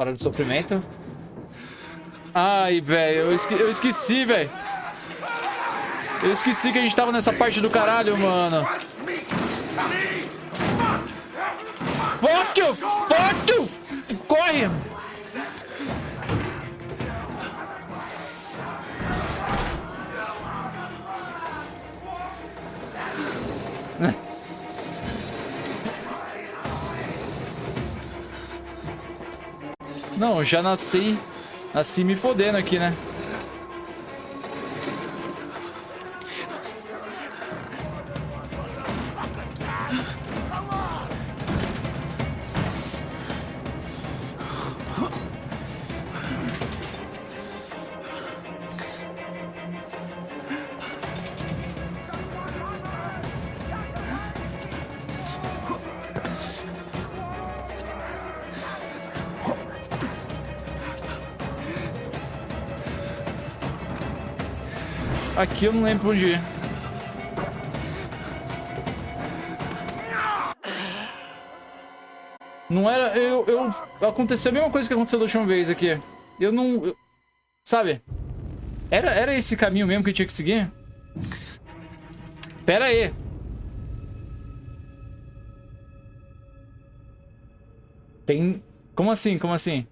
Hora de sofrimento. Ai, velho. Eu, esque eu esqueci, velho. Eu esqueci que a gente tava nessa parte do caralho, mano. Fuck you! Fuck you! Corre! Não, já nasci... Nasci me fodendo aqui, né? Aqui eu não lembro onde ir. Não era... Eu, eu... Aconteceu a mesma coisa que aconteceu da última vez aqui. Eu não... Eu, sabe? Era, era esse caminho mesmo que eu tinha que seguir? Pera aí. Tem... Como assim? Como assim?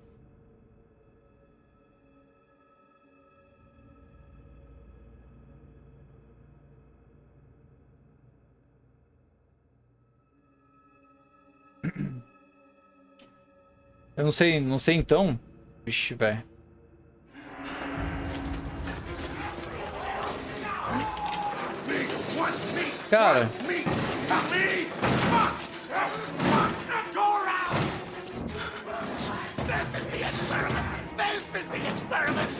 Eu não sei, não sei então. Vixe, velho. Cara. Hum.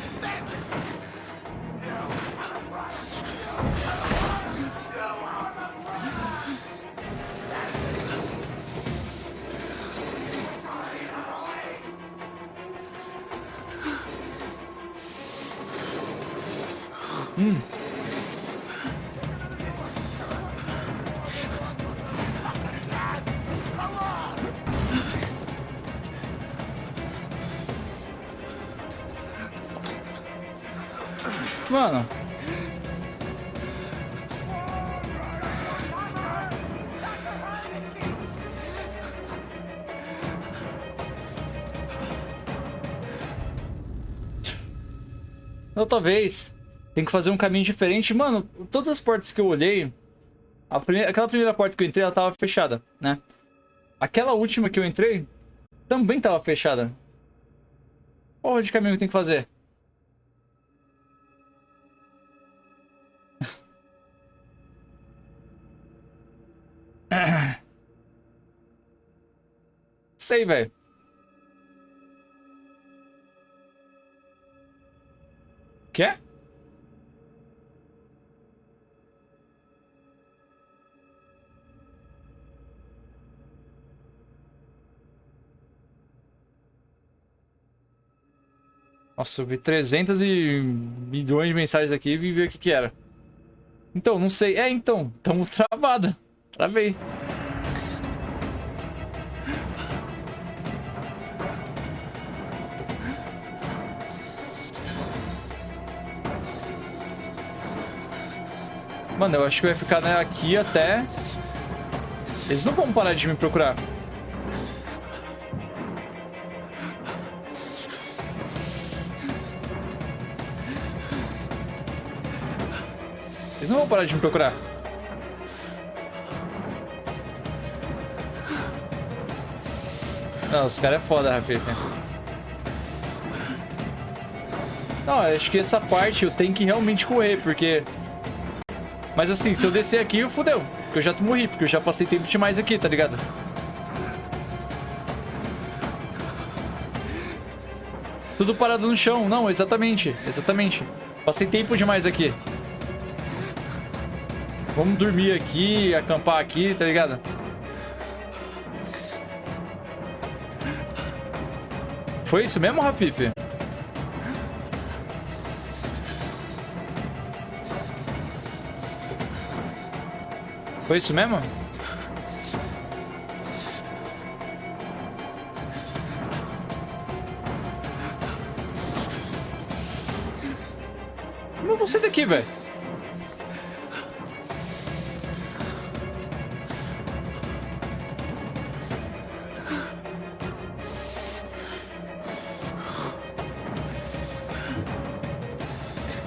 Mano. Outra vez. Tem que fazer um caminho diferente. Mano, todas as portas que eu olhei... Primeira, aquela primeira porta que eu entrei, ela tava fechada, né? Aquela última que eu entrei, também tava fechada. Porra de caminho que tem que fazer? Sei, velho. Quer? Nossa, eu vi 300 e milhões de mensagens aqui e vi ver o que que era. Então, não sei. É, então. Tamo travada. Travei. Mano, eu acho que vai ficar né, aqui até... Eles não vão parar de me procurar. Eles não vão parar de me procurar. Não, os caras é foda, Rafita. Não, acho que essa parte eu tenho que realmente correr, porque... Mas assim, se eu descer aqui, eu fudeu. Porque eu já morri, porque eu já passei tempo demais aqui, tá ligado? Tudo parado no chão. Não, exatamente. Exatamente. Passei tempo demais aqui. Vamos dormir aqui, acampar aqui, tá ligado? Foi isso mesmo, Rafife? Foi isso mesmo? Como você daqui, velho.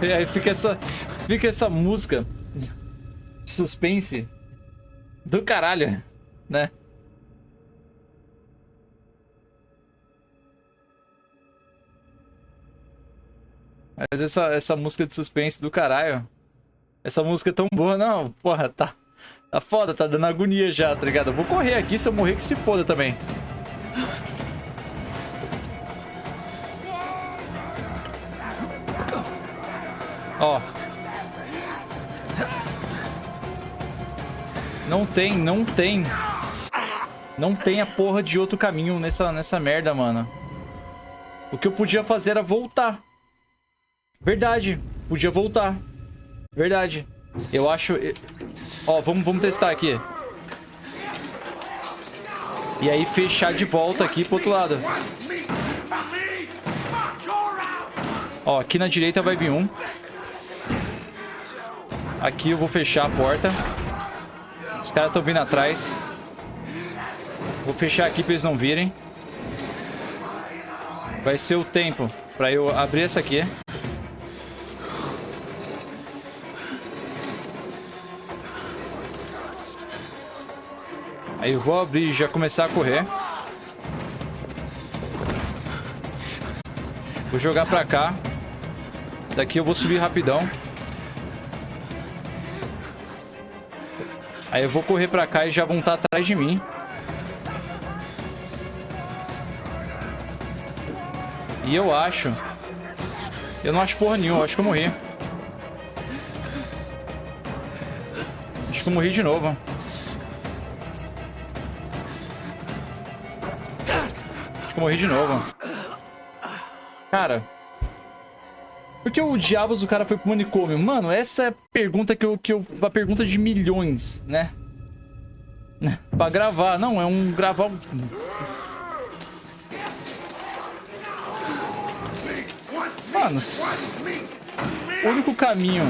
E aí fica essa, fica essa música suspense do caralho, né? Mas essa, essa música de suspense do caralho. Essa música é tão boa, não. Porra, tá. Tá foda, tá dando agonia já, tá ligado? Eu vou correr aqui, se eu morrer que se foda também. Ó. Não tem, não tem. Não tem a porra de outro caminho nessa, nessa merda, mano. O que eu podia fazer era voltar. Verdade. Podia voltar. Verdade. Eu acho... Ó, vamos, vamos testar aqui. E aí fechar de volta aqui pro outro lado. Ó, aqui na direita vai vir um. Aqui eu vou fechar a porta. Os caras estão vindo atrás. Vou fechar aqui para eles não virem. Vai ser o tempo para eu abrir essa aqui. Aí eu vou abrir e já começar a correr. Vou jogar pra cá. Daqui eu vou subir rapidão. Aí eu vou correr pra cá e já vão estar atrás de mim. E eu acho... Eu não acho porra nenhuma, eu acho que eu morri. Acho que eu morri de novo. Acho que eu morri de novo. Cara... Por que o diabos o cara foi pro manicômio? Mano, essa é a pergunta que eu... Que eu a pergunta de milhões, né? pra gravar. Não, é um gravar... Mano, o único caminho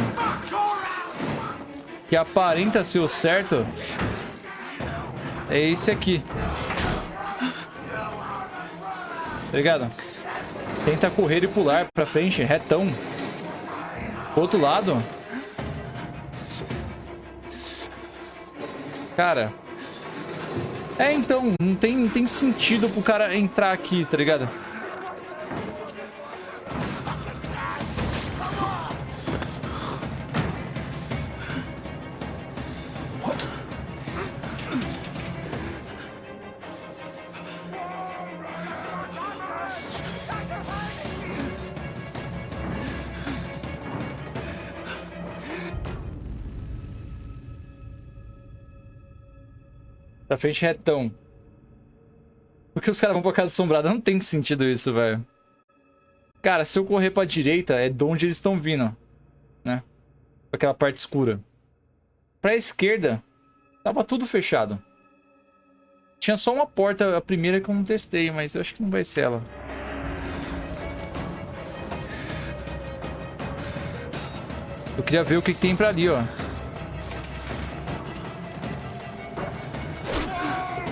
que aparenta ser o certo é esse aqui. Obrigado. Tenta correr e pular pra frente, retão. Pro outro lado. Cara. É, então, não tem, não tem sentido pro cara entrar aqui, tá ligado? Pra frente retão. Porque os caras vão pra casa assombrada? Não tem sentido isso, velho. Cara, se eu correr pra direita, é de onde eles estão vindo. Né? Aquela parte escura. Pra esquerda, tava tudo fechado. Tinha só uma porta, a primeira que eu não testei, mas eu acho que não vai ser ela. Eu queria ver o que, que tem pra ali, ó.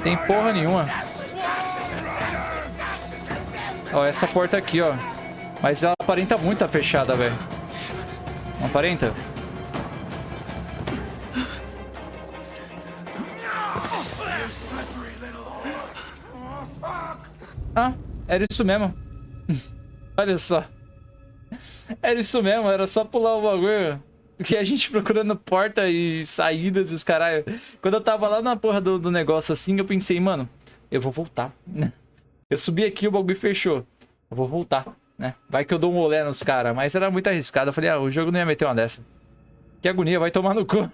Tem porra nenhuma. Ó, essa porta aqui, ó. Mas ela aparenta muito a fechada, velho. Não aparenta? Ah, era isso mesmo. Olha só. Era isso mesmo, era só pular o bagulho. Que a gente procurando porta e saídas e os caralho. Quando eu tava lá na porra do, do negócio assim, eu pensei, mano, eu vou voltar. Eu subi aqui o bagulho fechou. Eu vou voltar, né? Vai que eu dou um olé nos caras. Mas era muito arriscado. Eu falei, ah, o jogo não ia meter uma dessa. Que agonia, vai tomar no cu.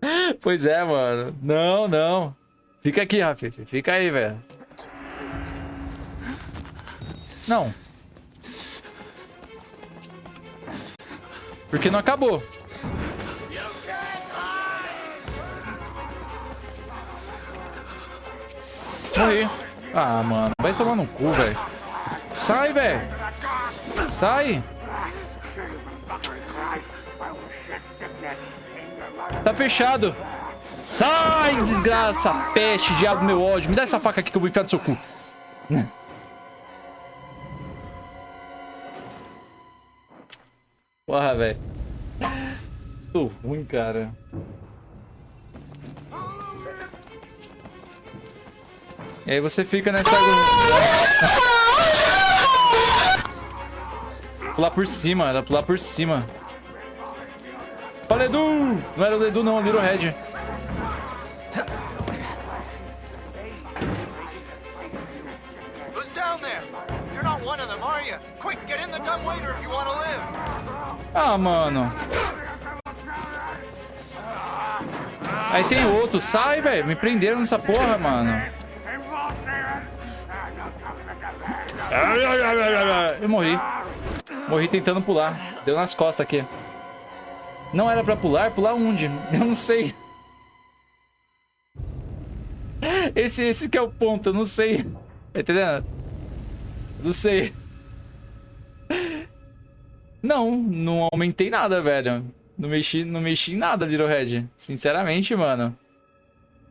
pois é, mano. Não, não. Fica aqui, Rafa. Fica aí, velho. Não. Porque não acabou. Morri. Ah, mano. Vai tomar no cu, velho. Sai, velho. Sai. Tá fechado. Sai, desgraça, peste, diabo, meu ódio. Me dá essa faca aqui que eu vou enfiar no seu cu. Porra, velho. Tô ruim, cara. E aí você fica nessa... pular por cima, era pular por cima. Fala, Edu! Não era o Edu, não, Little Red. Who's down there? You're not one of them, are you? Quick, get in the dumbwaiter if you want to live. Ah, mano. Aí tem outro. Sai, velho. Me prenderam nessa porra, mano. Eu morri. Morri tentando pular. Deu nas costas aqui. Não era pra pular? Pular onde? Eu não sei. Esse, esse que é o ponto, eu não sei. Tá entendendo? Não sei. Não, não aumentei nada, velho. Não mexi, não mexi em nada, Little Red. Sinceramente, mano.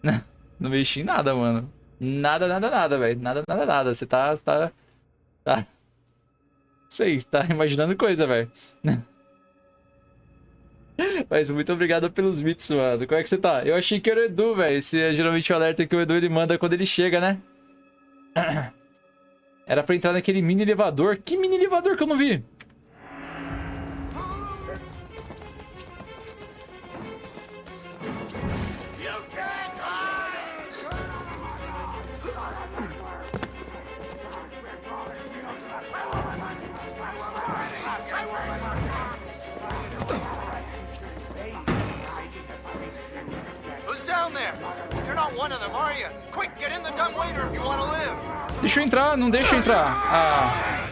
Não mexi em nada, mano. Nada, nada, nada, velho. Nada, nada, nada. Você tá, tá... Tá... Sei, tá imaginando coisa, velho. Mas muito obrigado pelos bits, mano. Como é que você tá? Eu achei que era o Edu, velho. Esse é geralmente o alerta que o Edu ele manda quando ele chega, né? Era pra entrar naquele mini elevador. Que mini elevador que eu não vi? Deixa eu entrar, não deixa eu entrar. Ah.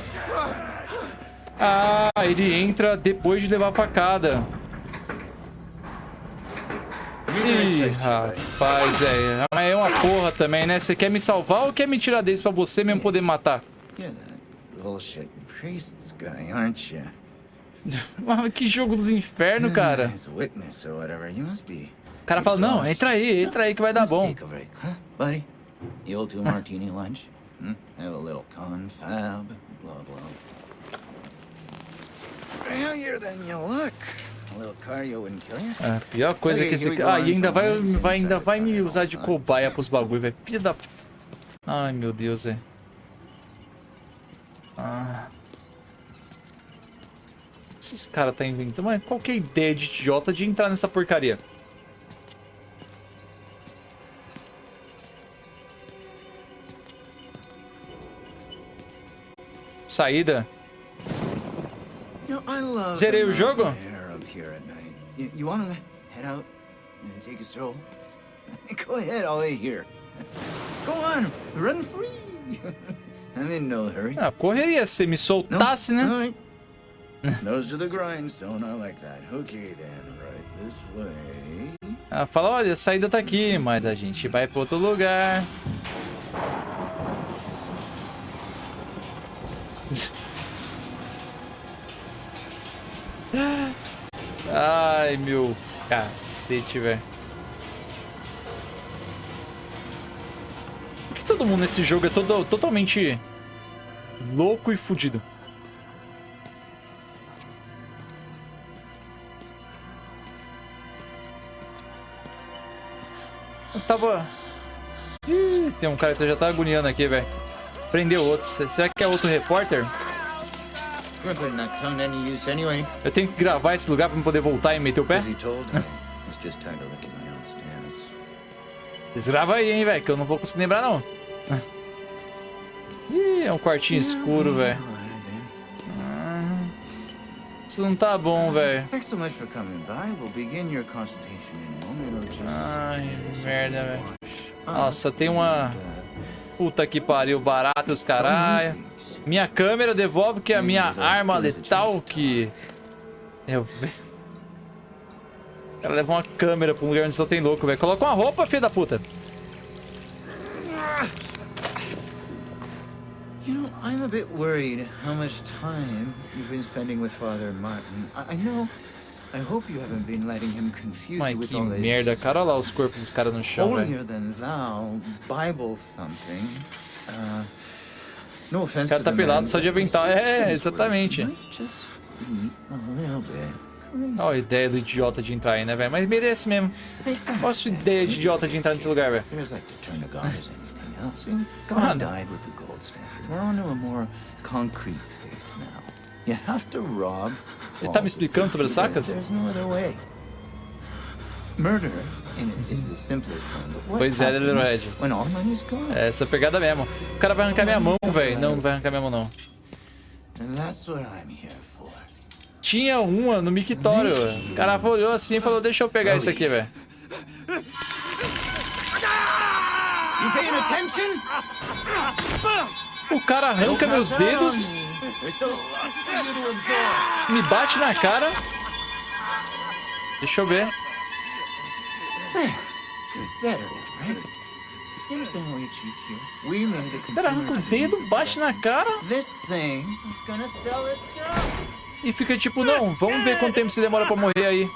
Ah, ele entra depois de levar a facada. Ih, rapaz, é. Mas é uma porra também, né? Você quer me salvar ou quer me tirar deles pra você mesmo poder matar? que jogo dos infernos, cara. O cara fala, não, entra aí, entra aí que vai dar bom. Buddy, you'll do martini lunch? Hmm? Have a little confab, blah blah. Heavier than you look. A little cardio wouldn't kill you. A pior coisa é que esse Ah, e ainda vai, vai, ainda vai me usar de cobaia pros bagulho, velho. Filha da... Ai, meu Deus, velho. Ah. Esses caras tá inventando... Mas qual que é a ideia de idiota de entrar nessa porcaria? Saída. Zerei o jogo? You want to head out and take a stroll? Go ahead, I'll wait here. Go on, run free. I'm in no hurry. Ah, correria se me soltasse, né? Right. Nose to the grindstone, I like that. Okay then, right this way. Ah, fala, olha, a saída tá aqui, mas a gente vai para outro lugar. Ai, meu cacete, velho. Por que todo mundo nesse jogo é todo, totalmente louco e fudido? Eu tava... Ih, tem um cara que já tá agoniando aqui, velho. Prendeu outro. Será que é outro repórter? Eu tenho que gravar esse lugar pra poder voltar e meter o pé? Grava aí, hein, velho, que eu não vou conseguir lembrar, não. Ih, é um quartinho escuro, velho. Ah, isso não tá bom, velho. Ai, merda, velho. Nossa, tem uma... Puta que pariu, barato os caralho. Minha câmera devolve que é a minha arma letal que... Eu... O cara leva uma câmera pra um lugar onde só tem louco, velho. Coloca uma roupa, filho da puta. You know, I'm a bit worried how much time you've been spending with Father Martin. I, I know Mas que merda, cara. Olha lá os corpos dos caras no chão, velho. holier than thou Bible thumping. Uh, no offense O cara to tá the pelado só de but avental. É, exatamente. where it might just be a little bit crazy. Olha a ideia do idiota de entrar aí, né, velho? Mas merece mesmo. A sua ideia de idiota de entrar nesse lugar, velho. Mano. We're on to a more concrete faith now. You have to rob. Ele tá me explicando sobre as sacas? Pois é, Red. É essa pegada mesmo. O cara vai arrancar minha mão, velho. Não, não vai arrancar minha mão, não. And that's what I'm here for. Tinha uma no mictório. O cara olhou assim e falou, deixa eu pegar isso aqui, velho. You paying attention? O cara arranca meus dedos, Me bate na cara. Deixa eu ver. There. Better, right? You understand how we cheat here? We made a O dedo, bate na cara e fica tipo, não, vamos ver quanto tempo se demora pra morrer aí.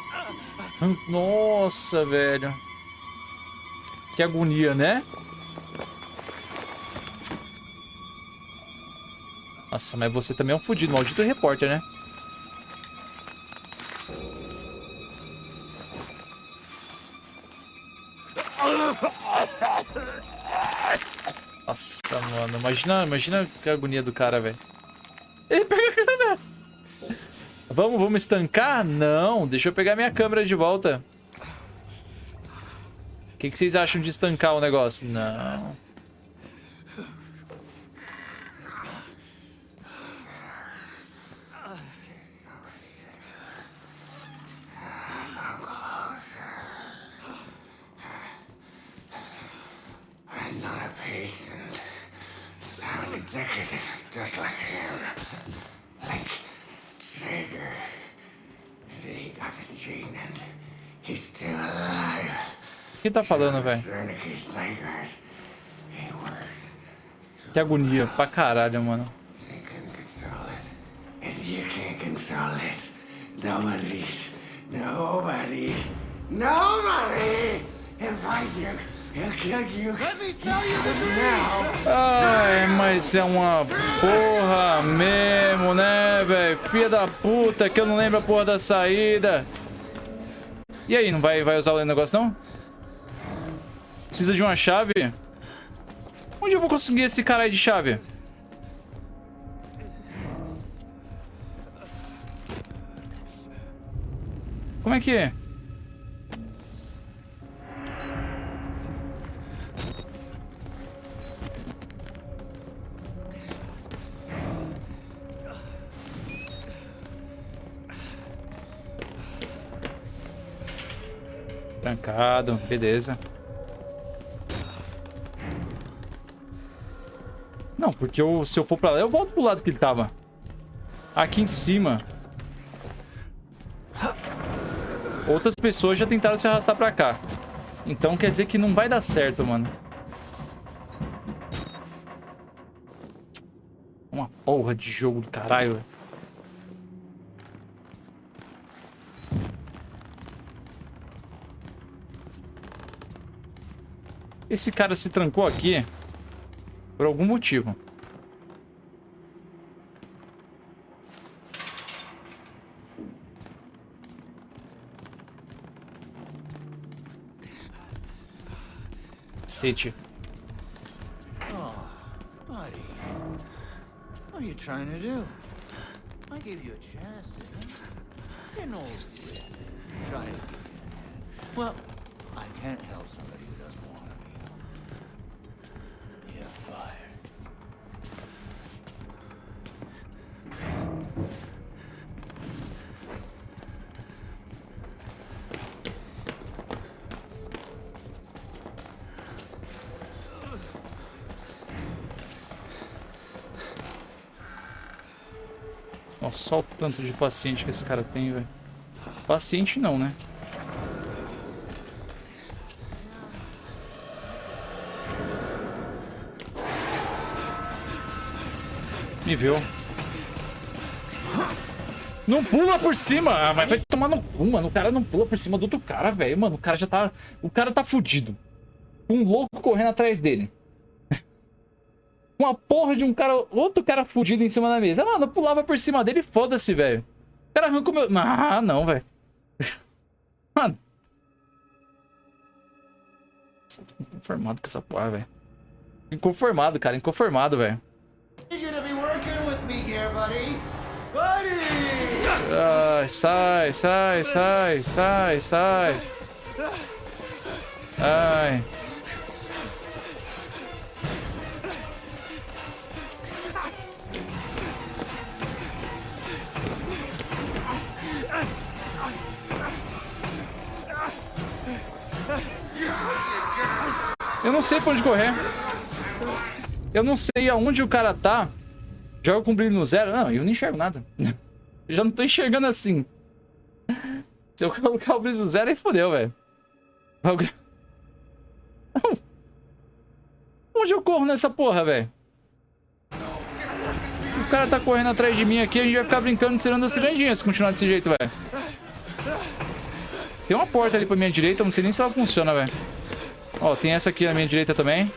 Nossa, velho. Que agonia, né? Nossa, mas você também é um fudido, maldito repórter, né? Nossa, mano, imagina, imagina que agonia do cara, velho. Ele pega a câmera. Vamos, vamos estancar? Não, deixa eu pegar minha câmera de volta. O que, que vocês acham de estancar o negócio? Não. I'm not a patient. Executive, just like him. Like got the gene he's still alive. O que tá falando, velho? Que agonia, pra caralho, mano. Nobody. Nobody! Find you. Ai, mas é uma porra mesmo, né, velho? Filha da puta, que eu não lembro a porra da saída. E aí, não vai, vai usar o negócio, não? Precisa de uma chave? Onde eu vou conseguir esse caralho de chave? Como é que é? Trancado, beleza. Não, porque eu, se eu for pra lá, eu volto pro lado que ele tava. Aqui em cima. Outras pessoas já tentaram se arrastar pra cá. Então quer dizer que não vai dar certo, mano. Uma porra de jogo do caralho, velho. Esse cara se trancou aqui por algum motivo. Cacete. A hand? Well, I can't help somebody só o tanto de paciente que esse cara tem, velho. Paciente não, né? Me viu. Não pula por cima! Ah, mas vai tomar no cu, mano. O cara não pula por cima do outro cara, velho. Mano, o cara já tá. O cara tá fudido. Um louco correndo atrás dele. Porra de um cara. Outro cara fudido em cima da mesa. Mano, eu pulava por cima dele foda-se, velho. O cara arranca o meu. Ah, não, velho. Mano. Inconformado com essa porra, velho. Inconformado, cara. Inconformado, velho. Ai, sai, sai, sai, sai, sai. Ai. Não sei pra onde correr. Eu não sei aonde o cara tá. Joga com brilho no zero. Não, eu não enxergo nada. Eu já não tô enxergando assim. Se eu colocar o brilho no zero, aí fodeu, velho. Onde eu corro nessa porra, velho? O cara tá correndo atrás de mim aqui, a gente vai ficar brincando tirando a cirandinha se continuar desse jeito, velho. Tem uma porta ali pra minha direita, não sei nem se ela funciona, velho. Ó, tem essa aqui na minha direita também.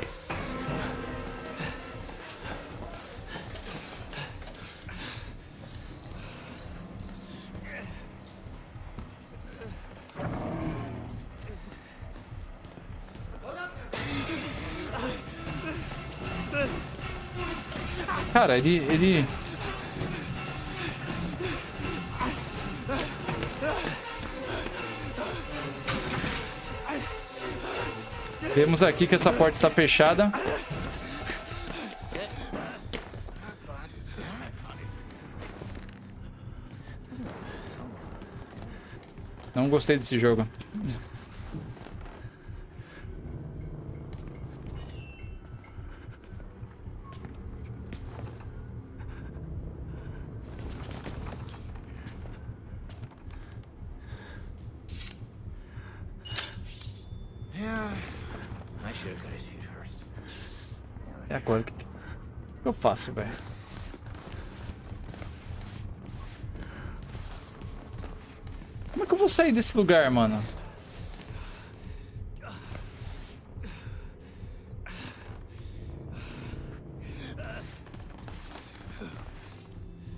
Cara, ele, ele... Vemos aqui que essa porta está fechada. Não gostei desse jogo. Yeah. I should have got his feet first. E agora? O que, que faço, velho? Como é que eu vou sair desse lugar, mano?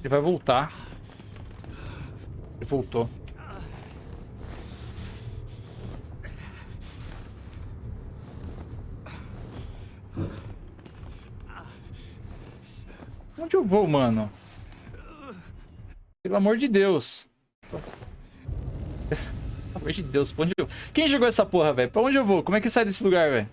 Ele vai voltar. Ele voltou. Vou, mano? Pelo amor de Deus. Pelo amor de Deus, pra onde eu... Quem jogou essa porra, velho? Pra onde eu vou? Como é que sai desse lugar, velho?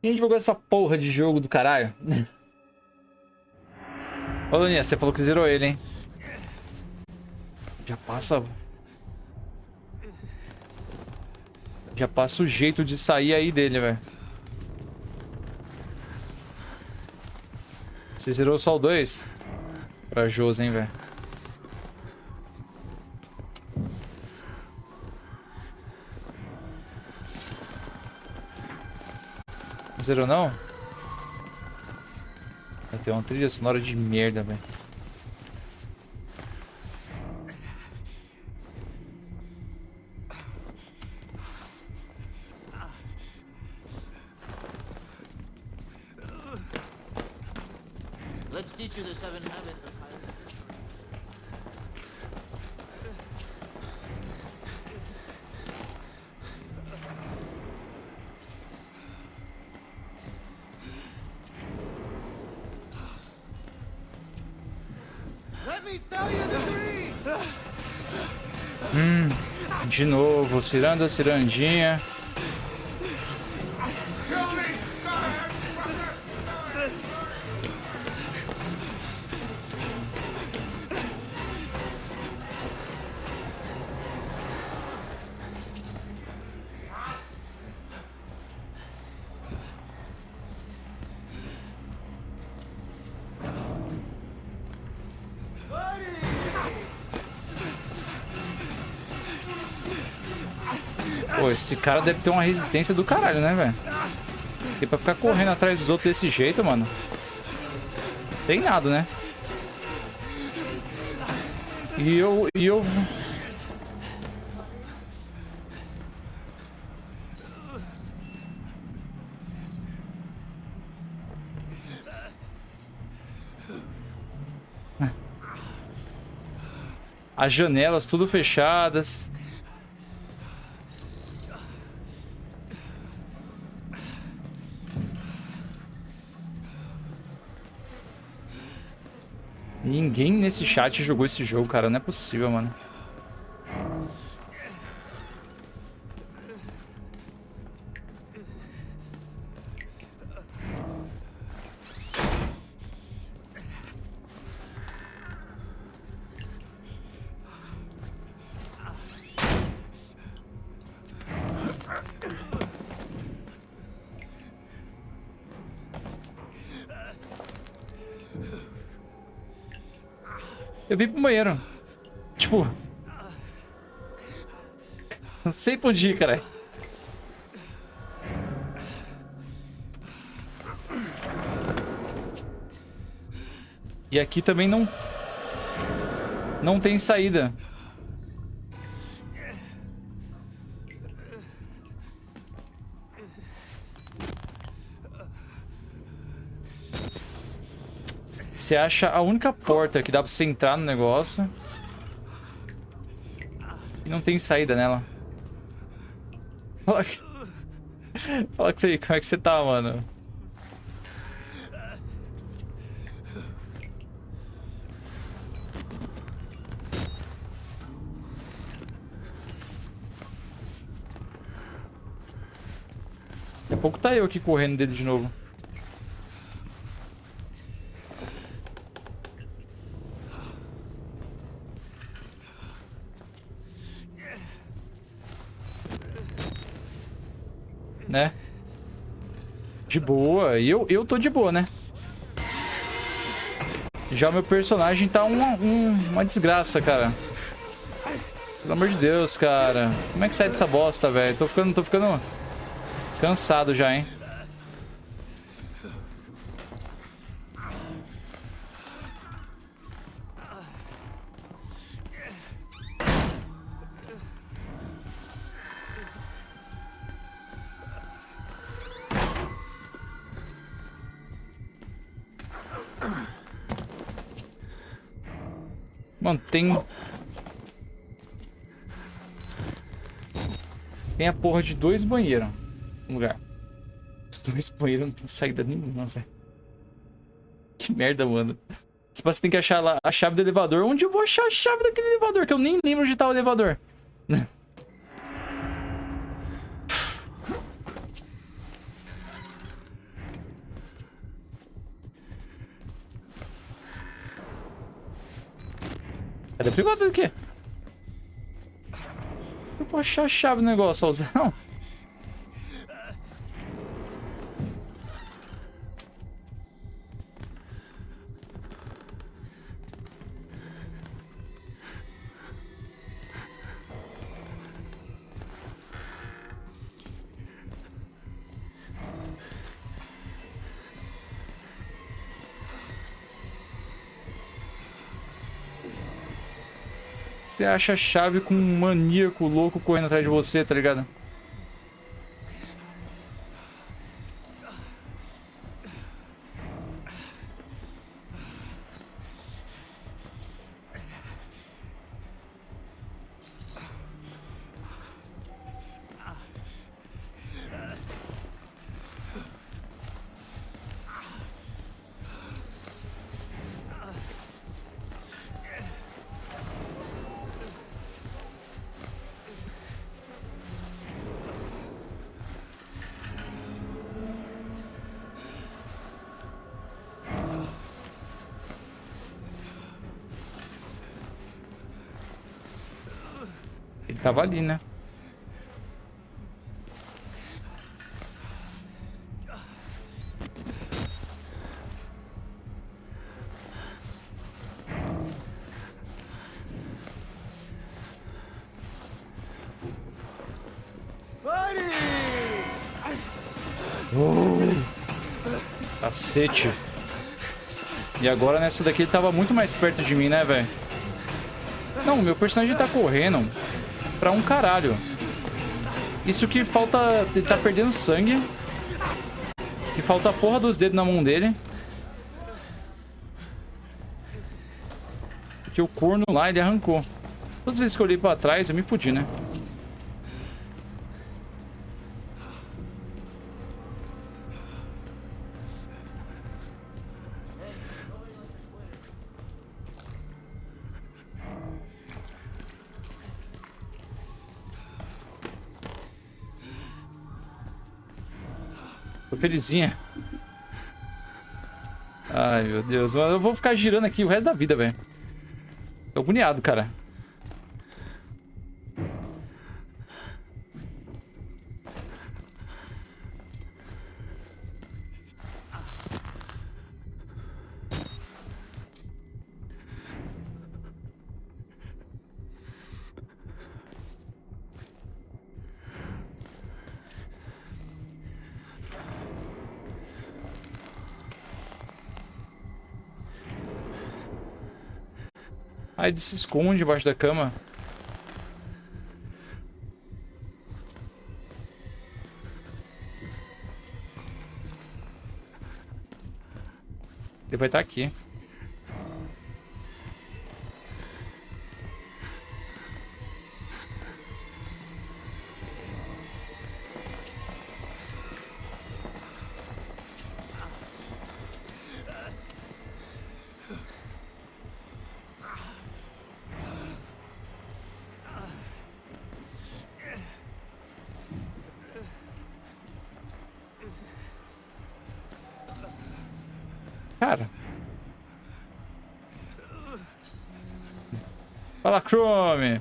Quem jogou essa porra de jogo do caralho? Ô, Luninha, você falou que zerou ele, hein? Já passa... Já passa o jeito de sair aí dele, velho. Você zerou só o 2? Corajoso, hein, velho. Não zerou, não? Vai ter uma trilha sonora de merda, velho. Dream! De novo, ciranda, cirandinha. Esse cara deve ter uma resistência do caralho, né, velho? Porque pra ficar correndo atrás dos outros desse jeito, mano. Tem nada, né? E eu. E eu. As janelas tudo fechadas. Ninguém nesse chat jogou esse jogo, cara. Não é possível, mano. Sei pra onde ir. E aqui também não... Não tem saída. Você acha a única porta que dá pra você entrar no negócio. E não tem saída nela. Fala, Fala aí, como é que você tá, mano? Daqui a pouco tá eu aqui correndo dele de novo. né? De boa. E eu, eu tô de boa, né? Já meu personagem tá uma, um, uma desgraça, cara. Pelo amor de Deus, cara. Como é que sai dessa bosta, velho? Tô ficando, tô ficando cansado já, hein? Mano, tem... Tem a porra de dois banheiros no lugar. Os dois banheiros não tem saída nenhuma, velho. Que merda, mano. Tipo, você tem que achar lá a chave do elevador. Onde eu vou achar a chave daquele elevador? Que eu nem lembro onde tá o elevador. O privado do quê? Eu vou achar a chave do negócio, Alzão. Você acha a chave com um maníaco louco correndo atrás de você, tá ligado? Tava ali, né? Cacete. E agora nessa daqui ele tava muito mais perto de mim, né, velho? Não, meu personagem tá correndo pra um caralho. Isso que falta... Ele tá perdendo sangue. Que falta a porra dos dedos na mão dele. Que o corno lá, ele arrancou. Todas as vezes que eu olhei pra trás, eu me fudi, né? Felizinha. Ai, meu Deus. Eu vou ficar girando aqui o resto da vida, velho. Tô agoniado, cara. Aí ele se esconde debaixo da cama. Ele vai estar aqui. You.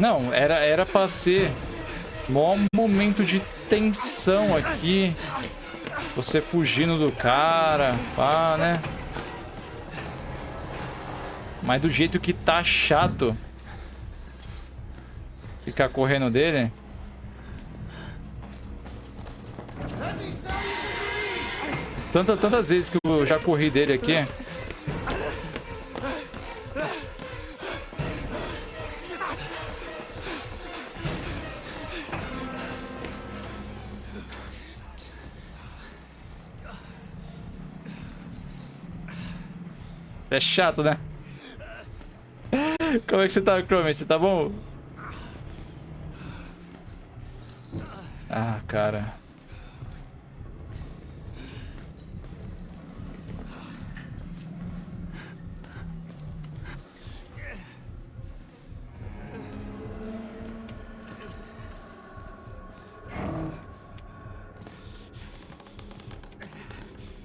Não, era, era pra ser maior momento de tensão aqui. Você fugindo do cara, pá, né? Mas do jeito que tá chato ficar correndo dele. Tanta, tantas vezes que eu já corri dele aqui. É chato, né? Como é que você tá, Chrome? Você tá bom? Ah, cara.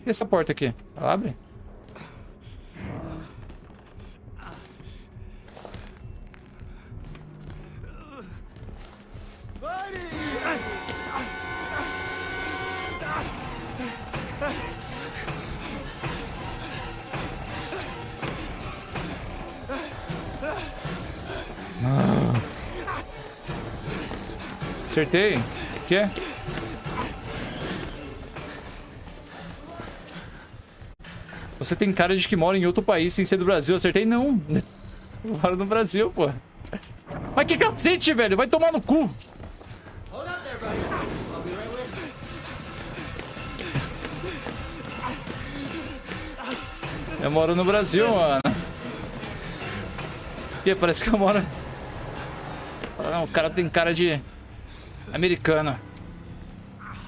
E essa porta aqui? Ela abre? Acertei. O que é? Você tem cara de que mora em outro país sem ser do Brasil. Acertei? Não. Eu moro no Brasil, pô. Mas que cacete, velho. Vai tomar no cu. Eu moro no Brasil, mano. Ih, parece que eu moro... Ah, o cara tem cara de... Americano.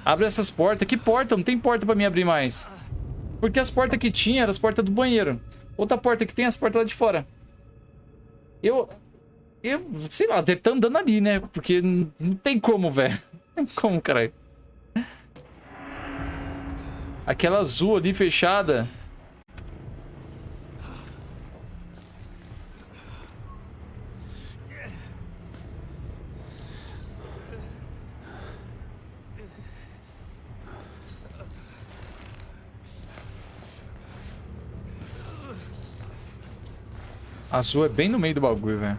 Abre essas portas. Que porta? Não tem porta pra mim abrir mais. Porque as portas que tinha eram as portas do banheiro. Outra porta que tem é as portas lá de fora. Eu... Eu, sei lá, deve estar andando ali, né? Porque não tem como, velho. Como, caralho. Aquela azul ali fechada. Azul é bem no meio do bagulho, velho.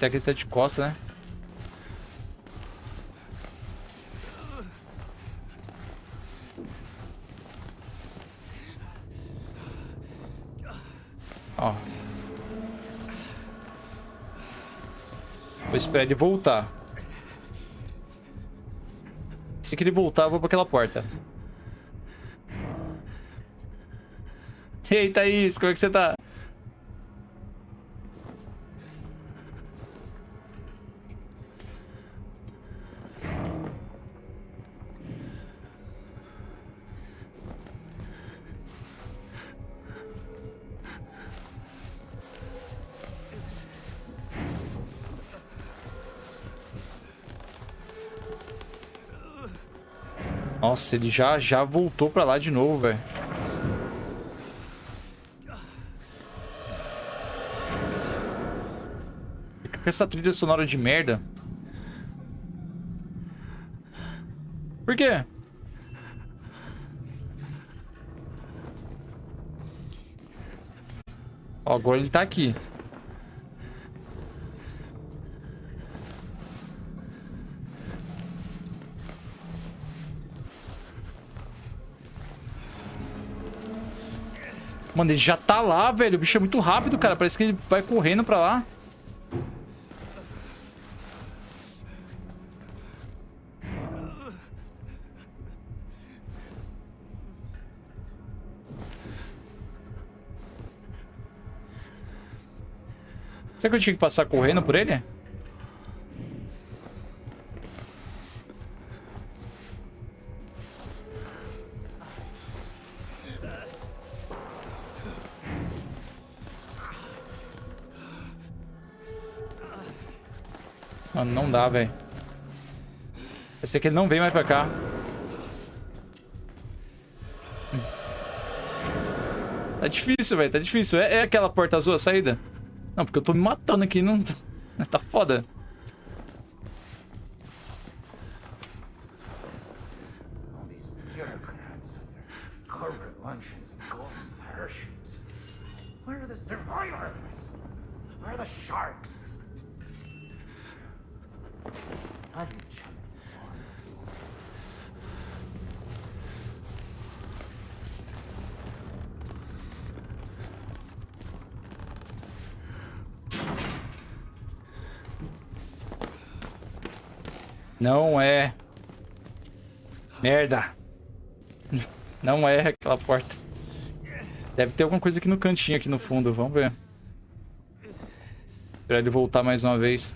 Aproveitar que ele tá de costa, né? Ó. Vou esperar ele voltar. Se que ele voltar, eu vou pra aquela porta. Ei, Thaís, como é que você tá? Nossa, ele já, já voltou pra lá de novo, velho. Fica com essa trilha sonora de merda. Por quê? Ó, agora ele tá aqui. Mano, ele já tá lá, velho. O bicho é muito rápido, cara. Parece que ele vai correndo pra lá. Será que eu tinha que passar correndo por ele? Dá, velho. Eu sei que ele não vem mais pra cá. Tá difícil, velho. Tá difícil. É, é, aquela porta azul a saída? Não, porque eu tô me matando aqui. Não... Tá foda. Where are the survivors? Where are the sharks? How do you chum it? Não é. Merda. Não é aquela porta. Deve ter alguma coisa aqui no cantinho, aqui no fundo. Vamos ver. Esperar ele voltar mais uma vez.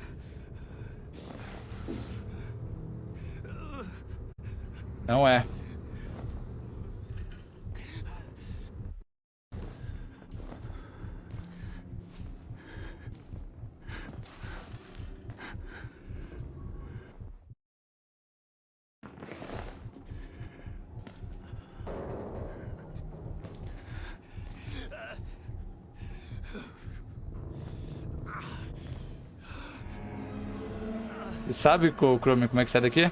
Sabe, Chrome, como é que sai daqui?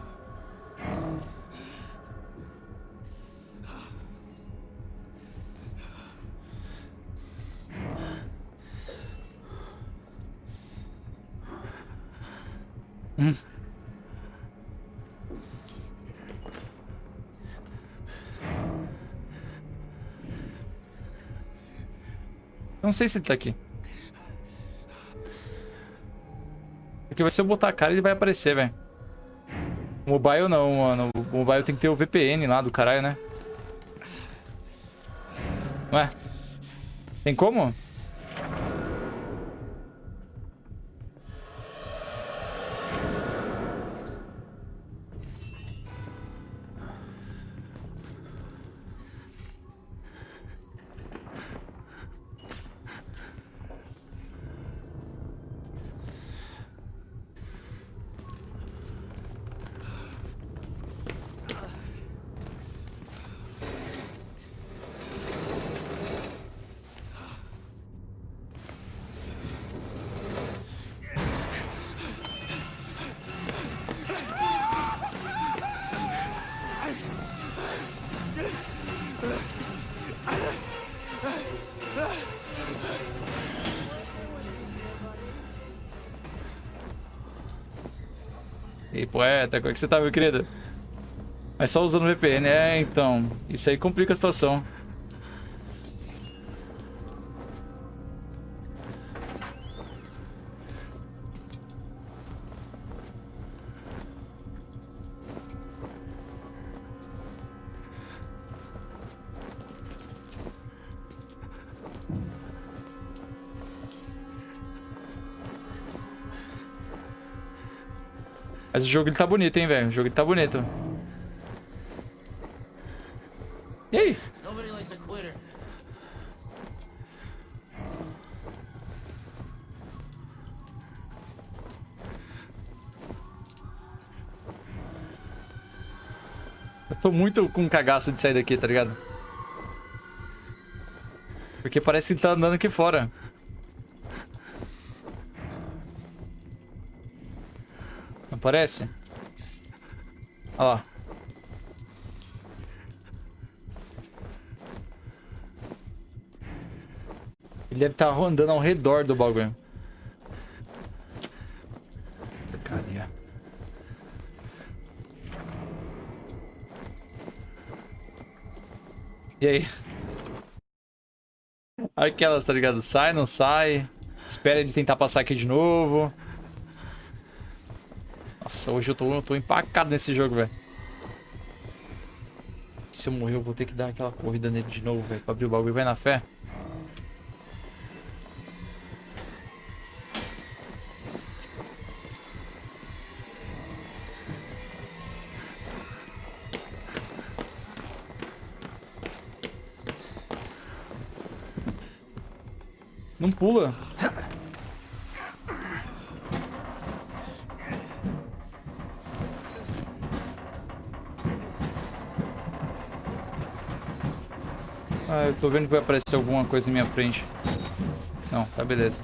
Hum. Não sei se ele tá aqui. Porque se eu botar a cara, ele vai aparecer, velho. Mobile não, mano. O mobile tem que ter o VPN lá do caralho, né? Ué? Tem como? Poeta, como é que você tá, meu querido? Mas só usando VPN, é, então. Isso aí complica a situação. Jogo ele tá bonito, hein, velho? O jogo ele tá bonito. E aí? Eu tô muito com cagaço de sair daqui, tá ligado? Porque parece que tá andando aqui fora. Parece? Lá. Ele deve estar andando ao redor do bagulho. Porcaria. E aí? Aquelas, tá ligado? Sai, não sai. Espera ele tentar passar aqui de novo. Nossa, hoje eu tô, eu tô empacado nesse jogo, velho. Se eu morrer, eu vou ter que dar aquela corrida nele de novo, velho. Pra abrir o bagulho. Vai na fé. Não pula. Eu tô vendo que vai aparecer alguma coisa na minha frente. Não, tá beleza.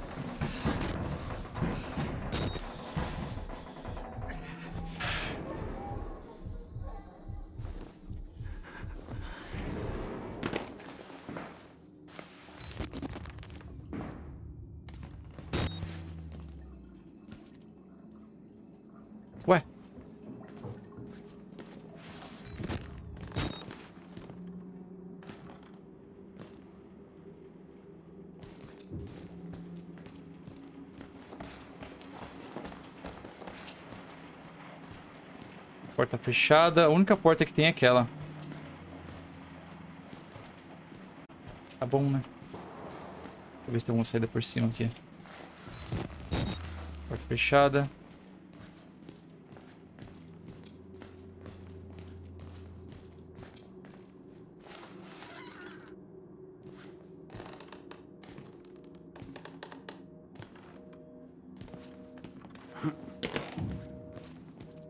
Porta fechada. A única porta que tem é aquela. Tá bom, né? Deixa eu ver se tem alguma saída por cima aqui. Porta fechada.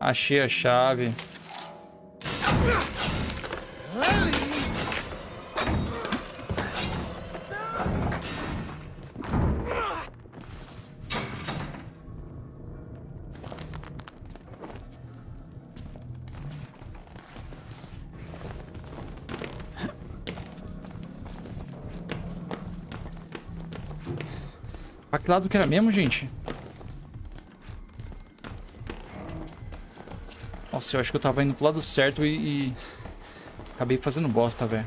Achei a chave. Pra que lado que era mesmo, gente? Eu acho que eu tava indo pro lado certo e... e... Acabei fazendo bosta, velho.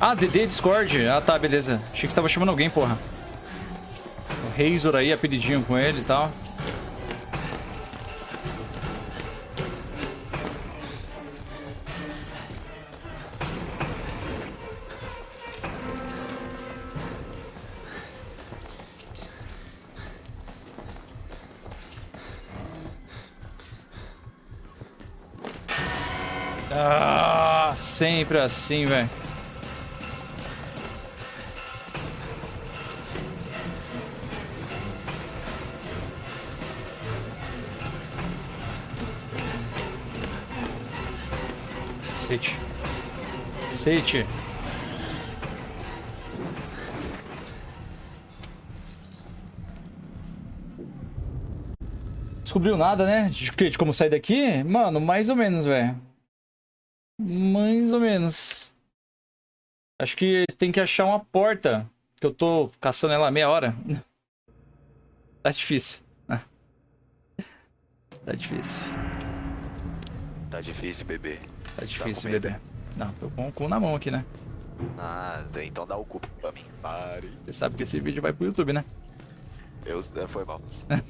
Ah, DD Discord. Ah, tá, beleza. Achei que você tava chamando alguém, porra. O Razor aí, apelidinho com ele e tal. Sempre assim, velho. Cacete. Cacete. Descobriu nada, né? De, de como sair daqui? Mano, mais ou menos, velho. Mais ou menos. Acho que tem que achar uma porta. Que eu tô caçando ela meia hora. Tá difícil. Ah. Tá difícil. Tá difícil, bebê. Tá difícil, com medo? bebê. Não, tô com o cu na mão aqui, né? Nada, então dá o cu pra mim. Pare. Você sabe que esse vídeo vai pro YouTube, né? Eu, é, foi mal.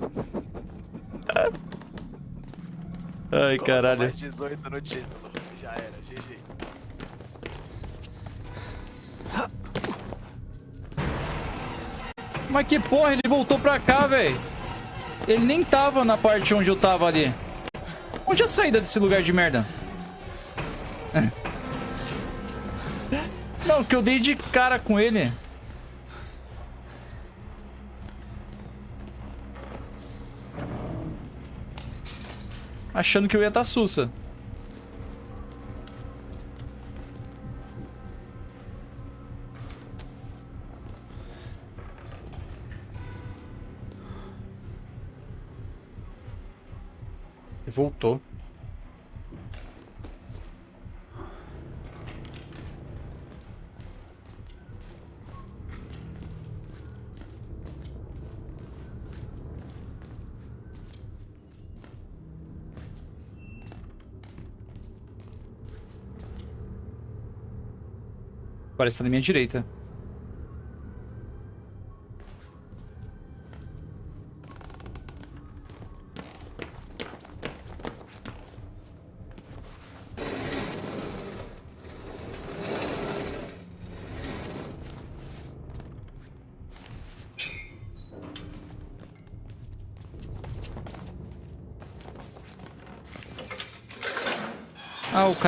Ai, Coloca caralho. Mais 18 no título. Já era, GG. Mas que porra, ele voltou pra cá, velho. Ele nem tava na parte onde eu tava ali. Onde é a saída desse lugar de merda? Não, que eu dei de cara com ele. Achando que eu ia estar sussa. Voltou. Parece que tá na minha direita.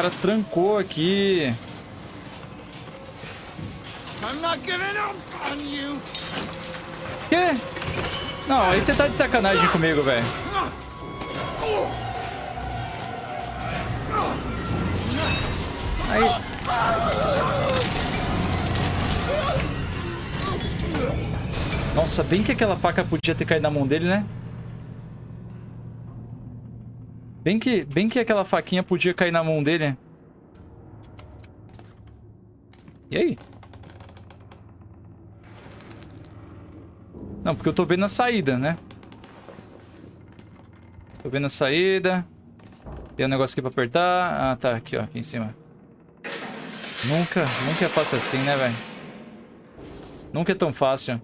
Cara trancou aqui. Quê? Não, aí você tá de sacanagem comigo, velho. Aí. Nossa, bem que aquela faca podia ter caído na mão dele, né? Bem que, bem que aquela faquinha podia cair na mão dele. E aí? Não, porque eu tô vendo a saída, né? Tô vendo a saída. Tem um negócio aqui pra apertar. Ah, tá. Aqui, ó. Aqui em cima. Nunca, nunca é fácil assim, né, velho? Nunca é tão fácil.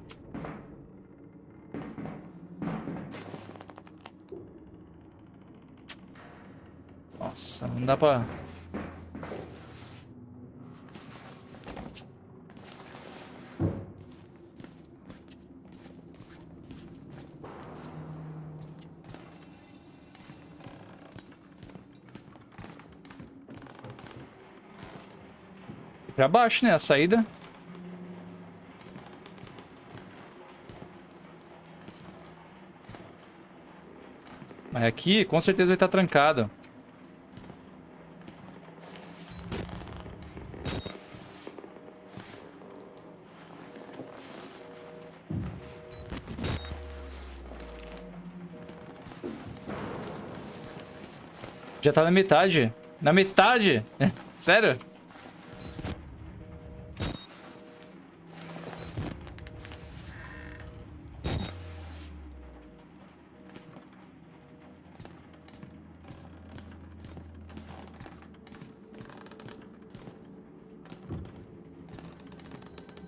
Nossa, não dá pra... Pra baixo, né? A saída. Mas aqui, com certeza vai estar trancado. Já tá na metade. Na metade? Sério?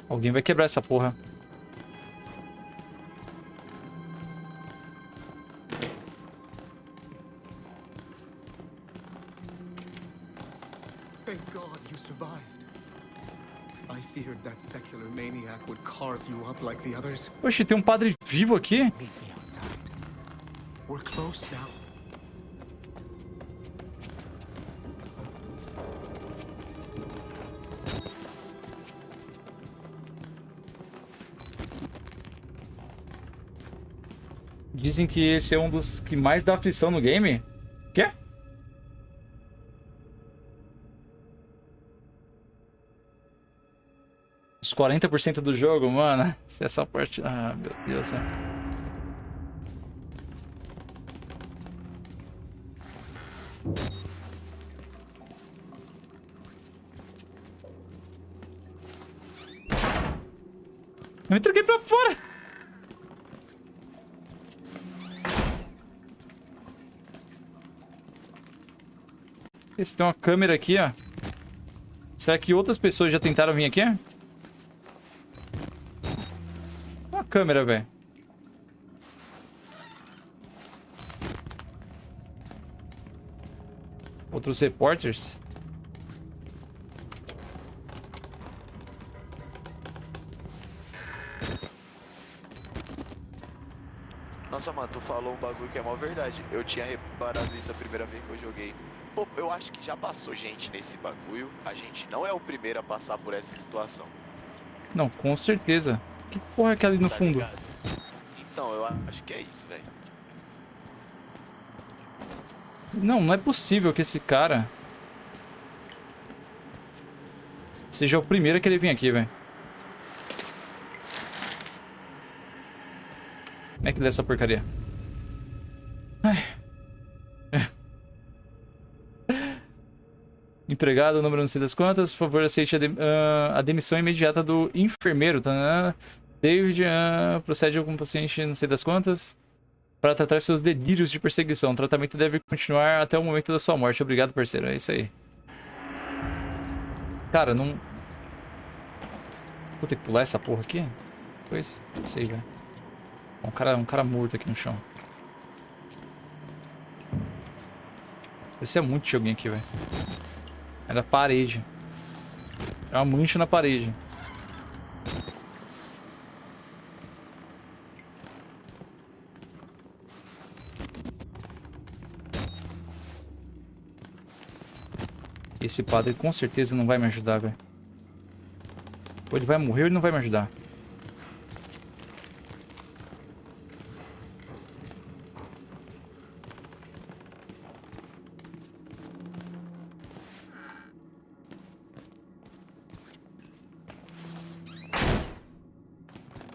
Alguém vai quebrar essa porra. Oxe, tem um padre vivo aqui? Dizem que esse é um dos que mais dá aflição no game. 40% do jogo, mano. Se essa parte... Ah, meu Deus. Né? Eu me troquei pra fora! Esse tem uma câmera aqui, ó. Será que outras pessoas já tentaram vir aqui? Câmera, velho. Outros repórteres? Nossa, mano, tu falou um bagulho que é mó verdade. Eu tinha reparado isso a primeira vez que eu joguei. Pô, eu acho que já passou gente nesse bagulho. A gente não é o primeiro a passar por essa situação. Não, com certeza. Que porra é aquela ali no tá fundo? ligado? Então, eu acho que é isso, velho. Não, não é possível que esse cara... Seja o primeiro a querer vir aqui, velho. Como é que dá essa porcaria? Ai. Empregado, número não sei das quantas. Por favor, aceite a, de- ah, a demissão imediata do enfermeiro. Tá? David ah, procede com o paciente não sei das quantas. Para tratar seus delírios de perseguição. O tratamento deve continuar até o momento da sua morte. Obrigado, parceiro. É isso aí. Cara, não... Vou ter que pular essa porra aqui? Pois, não sei, velho. Um cara, um cara morto aqui no chão. Parecia muito de alguém aqui, velho. Era parede. Era uma mancha na parede. Esse padre com certeza não vai me ajudar, velho. Ou ele vai morrer ou ele não vai me ajudar.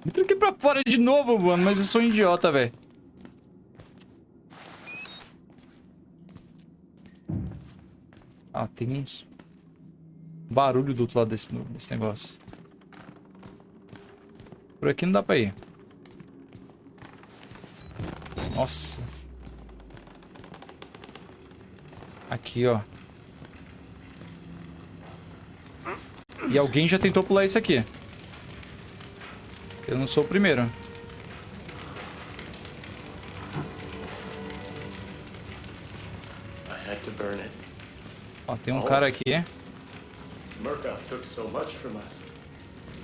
Me tranquei pra fora de novo, mano, mas eu sou um idiota, velho. Ah, tem uns... Barulho do outro lado desse, desse negócio. Por aqui não dá pra ir. Nossa. Aqui, ó. E alguém já tentou pular isso aqui. Eu não sou o primeiro. Tem um cara aqui. Murkoff took so much from us.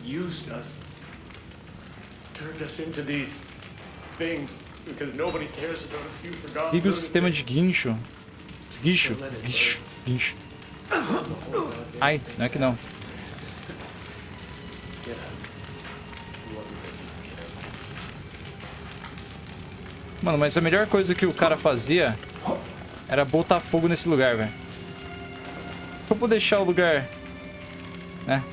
Used us. Turned us into these things because nobody cares about a few forgotten Liga o sistema de guincho. Esguicho. Esguicho. Guincho. Ai, não é que não. Mano, mas a melhor coisa que o cara fazia era botar fogo nesse lugar, velho. Eu vou deixar o lugar, né?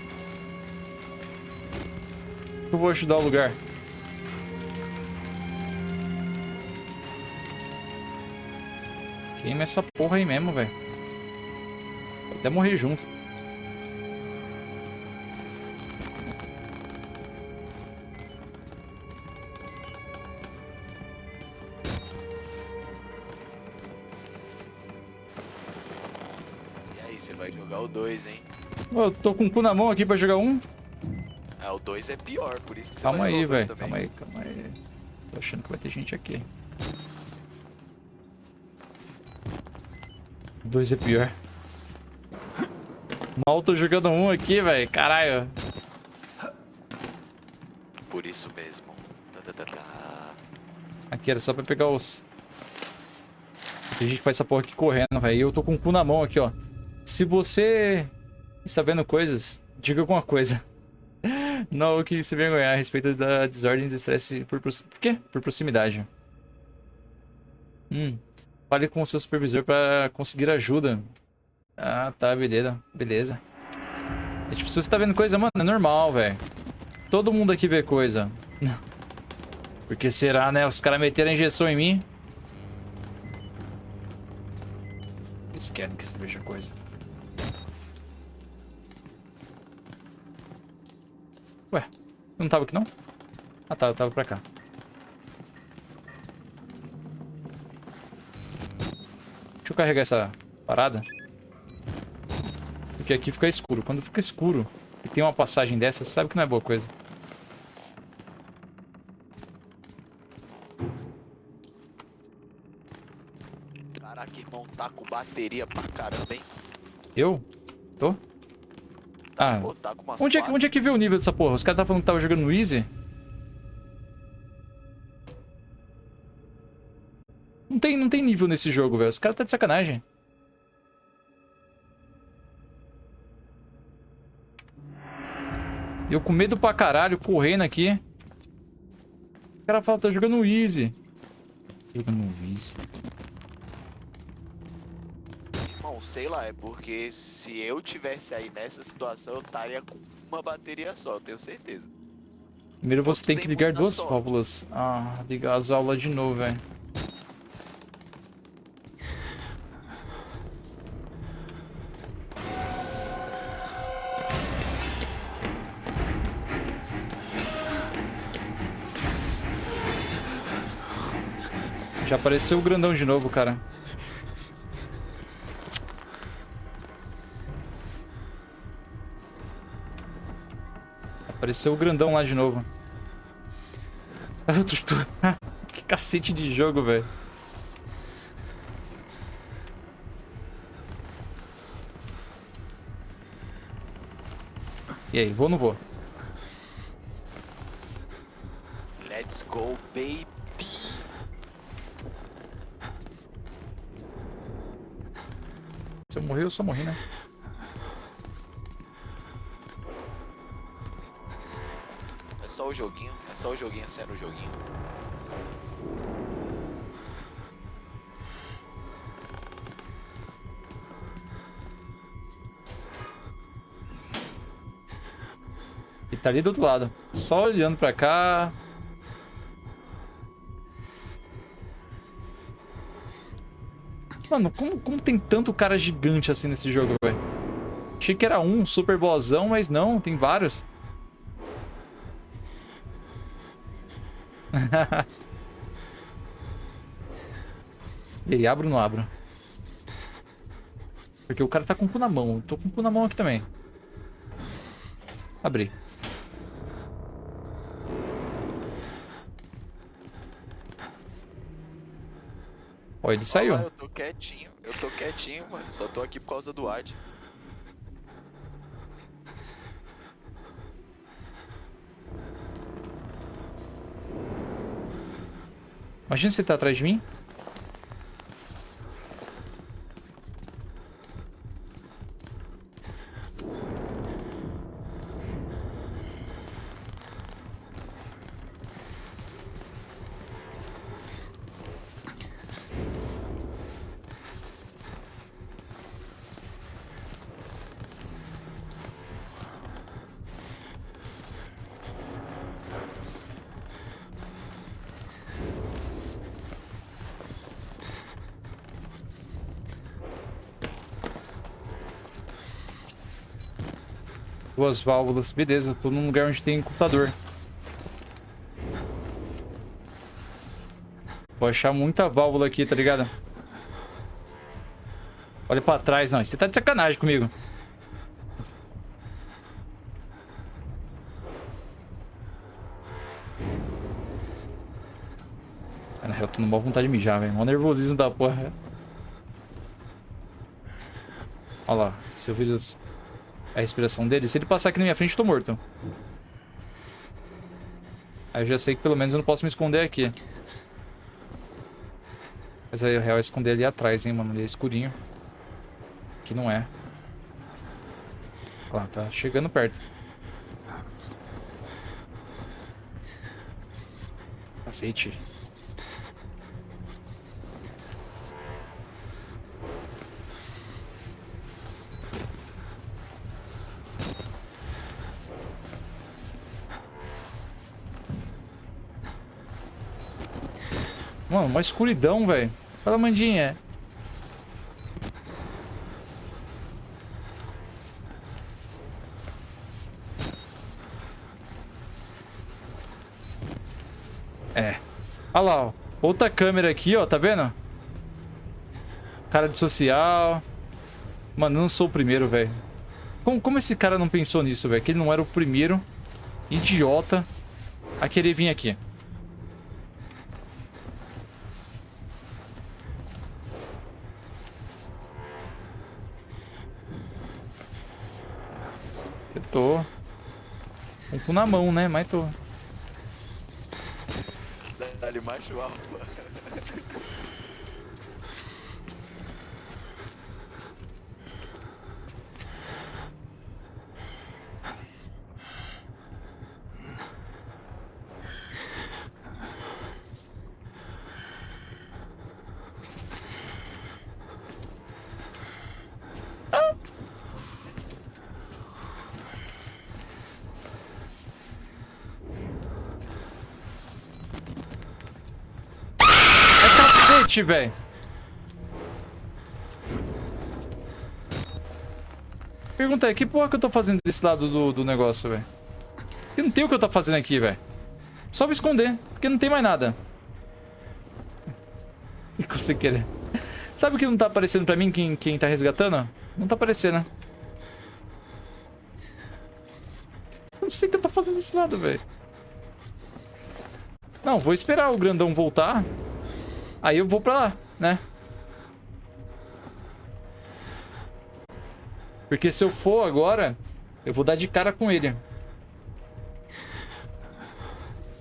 Eu vou ajudar o lugar. Queima essa porra aí mesmo, velho. Até morrer junto. Vai jogar o 2, hein? Eu tô com o cu na mão aqui pra jogar um. Ah, o 2 é pior, por isso que você Calma vai aí, jogar o velho. Calma aí, calma aí. Tô achando que vai ter gente aqui. Dois é pior. Mal tô jogando um aqui, velho. Caralho. Por isso mesmo. Tá, tá, tá, tá. Aqui era só pra pegar os... Tem gente que faz essa porra aqui correndo, velho. E eu tô com o cu na mão aqui, ó. Se você está vendo coisas, diga alguma coisa. Não que se vergonhar a respeito da desordem do estresse por, por quê? Por proximidade. Hum. Fale com o seu supervisor para conseguir ajuda. Ah, tá, beleza. Beleza. É, tipo, se você tá vendo coisa, mano, é normal, velho. Todo mundo aqui vê coisa. Porque será, né? Os caras meteram a injeção em mim. Eles querem que você veja coisa. Ué, não tava aqui não? Ah tá, eu tava pra cá. Deixa eu carregar essa parada. Porque aqui fica escuro. Quando fica escuro e tem uma passagem dessa, você sabe que não é boa coisa. Caraca, irmão, tá com bateria pra caramba, hein? Eu? Tô? Ah, Pô, tá onde é, que- onde é que vê o nível dessa porra? Os caras estavam falando que tava jogando no Easy? Não tem, não tem nível nesse jogo, velho. Os caras tá de sacanagem. Eu com medo pra caralho, correndo aqui. O cara fala, tá jogando no Easy. Jogando no Easy. Sei lá, é porque se eu tivesse aí nessa situação, eu estaria com uma bateria só, eu tenho certeza. Primeiro você tem tem que ligar duas sorte. válvulas. Ah, ligar as válvulas de novo, velho. Já apareceu o grandão de novo, cara. Apareceu o grandão lá de novo. Tô- que cacete de jogo, velho. E aí, vou ou não vou? Let's go, baby! Se eu morrer, eu só morri, né? Só o joguinho, é só o joguinho sendo o joguinho. E tá ali do outro lado. Só olhando pra cá. Mano, como, como tem tanto cara gigante assim nesse jogo, velho? Achei que era um super boazão, mas não, tem vários. e aí, abro ou não abro? Porque o cara tá com o cu na mão. Eu tô com o cu na mão aqui também. Abri. Ó, ele saiu. Lá, eu tô quietinho, eu tô quietinho, mano. Só tô aqui por causa do Ad. Imagina você tá atrás de mim. Duas válvulas. Beleza, tô num lugar onde tem computador. Vou achar muita válvula aqui, tá ligado? Olha pra trás, não. Você tá de sacanagem comigo. Cara, eu tô numa vontade de mijar, velho. Mó nervosismo da porra. Olha lá. Se eu vejo os- a respiração dele, se ele passar aqui na minha frente, eu tô morto. Aí eu já sei que pelo menos eu não posso me esconder aqui. Mas aí o real é esconder ali atrás, hein, mano. Ali é escurinho. Aqui não é. Lá, tá chegando perto. Cacete. Mano, uma escuridão, velho. Fala, Mandinha. Olha lá, ó. Outra câmera aqui, ó. Tá vendo? Cara de social. Mano, eu não sou o primeiro, velho. Como, como esse cara não pensou nisso, velho? Que ele não era o primeiro idiota a querer vir aqui. Eu tô. Um cu na mão, né? Mas tô. Dá-lhe macho alfa. É cacete, velho. Pergunta aí, que porra que eu tô fazendo desse lado do, do negócio, velho? Porque não tem o que eu tô fazendo aqui, velho. Só me esconder, porque não tem mais nada. E você querer. Sabe o que não tá aparecendo pra mim quem, quem tá resgatando? Não tá aparecendo. Não sei o que eu tô fazendo desse lado, velho. Não, vou esperar o grandão voltar. Aí eu vou pra lá, né? Porque se eu for agora, eu vou dar de cara com ele.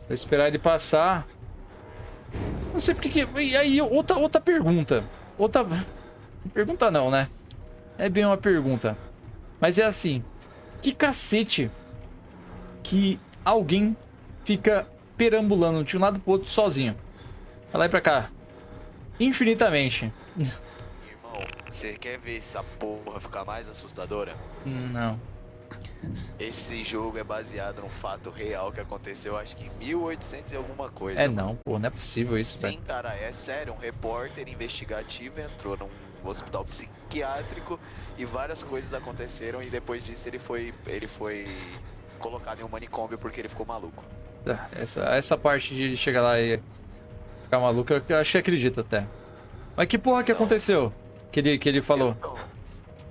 Vou esperar ele passar. Não sei porque que... E aí, outra, outra pergunta. Outra... Pergunta não, né? É bem uma pergunta. Mas é assim. Que cacete que alguém fica perambulando de um lado pro outro sozinho? Vai lá e pra cá. Infinitamente. Irmão, você quer ver essa porra ficar mais assustadora? Não. Esse jogo é baseado num fato real que aconteceu, acho que em 1800 e alguma coisa. É não, pô. Não é possível isso, Sim, cara, é sério. Um repórter investigativo entrou num hospital psiquiátrico e várias coisas aconteceram e depois disso ele foi, ele foi colocado em um manicômio porque ele ficou maluco. Ah, Essa, essa parte de chegar lá e ficar maluco, eu acho que acredito até. Mas que porra que Não. aconteceu? Que ele, que ele falou. Eu não,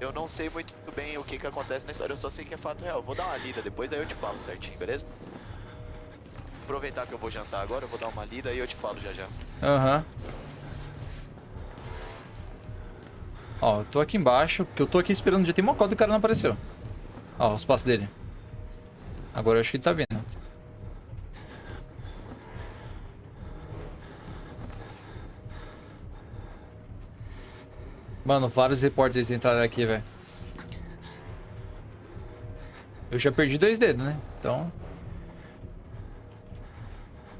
eu não sei muito bem o que que acontece na história, eu só sei que é fato real. Vou dar uma lida depois, aí eu te falo certinho, beleza? Aproveitar que eu vou jantar agora, eu vou dar uma lida e eu te falo já já. Aham. Ó, eu tô aqui embaixo, porque eu tô aqui esperando, já tem uma cota e o cara não apareceu. Ó, os passos dele. Agora eu acho que ele tá vindo. Mano, vários repórteres entraram aqui, velho. Eu já perdi dois dedos, né? Então...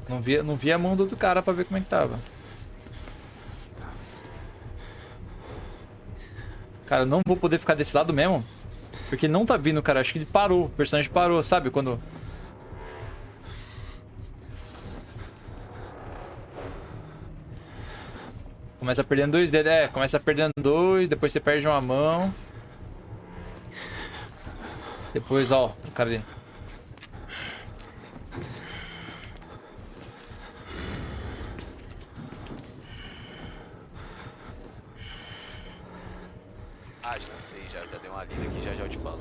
Não via, não via a mão do cara pra ver como é que tava. Cara, eu não vou poder ficar desse lado mesmo. Porque não tá vindo, cara. Acho que ele parou. O personagem parou, sabe? Quando... Começa perdendo dois dedos. É, começa perdendo dois, depois você perde uma mão. Depois, ó, o cara ali. Ah, já sei, já, já dei uma lida aqui, já já eu te falo.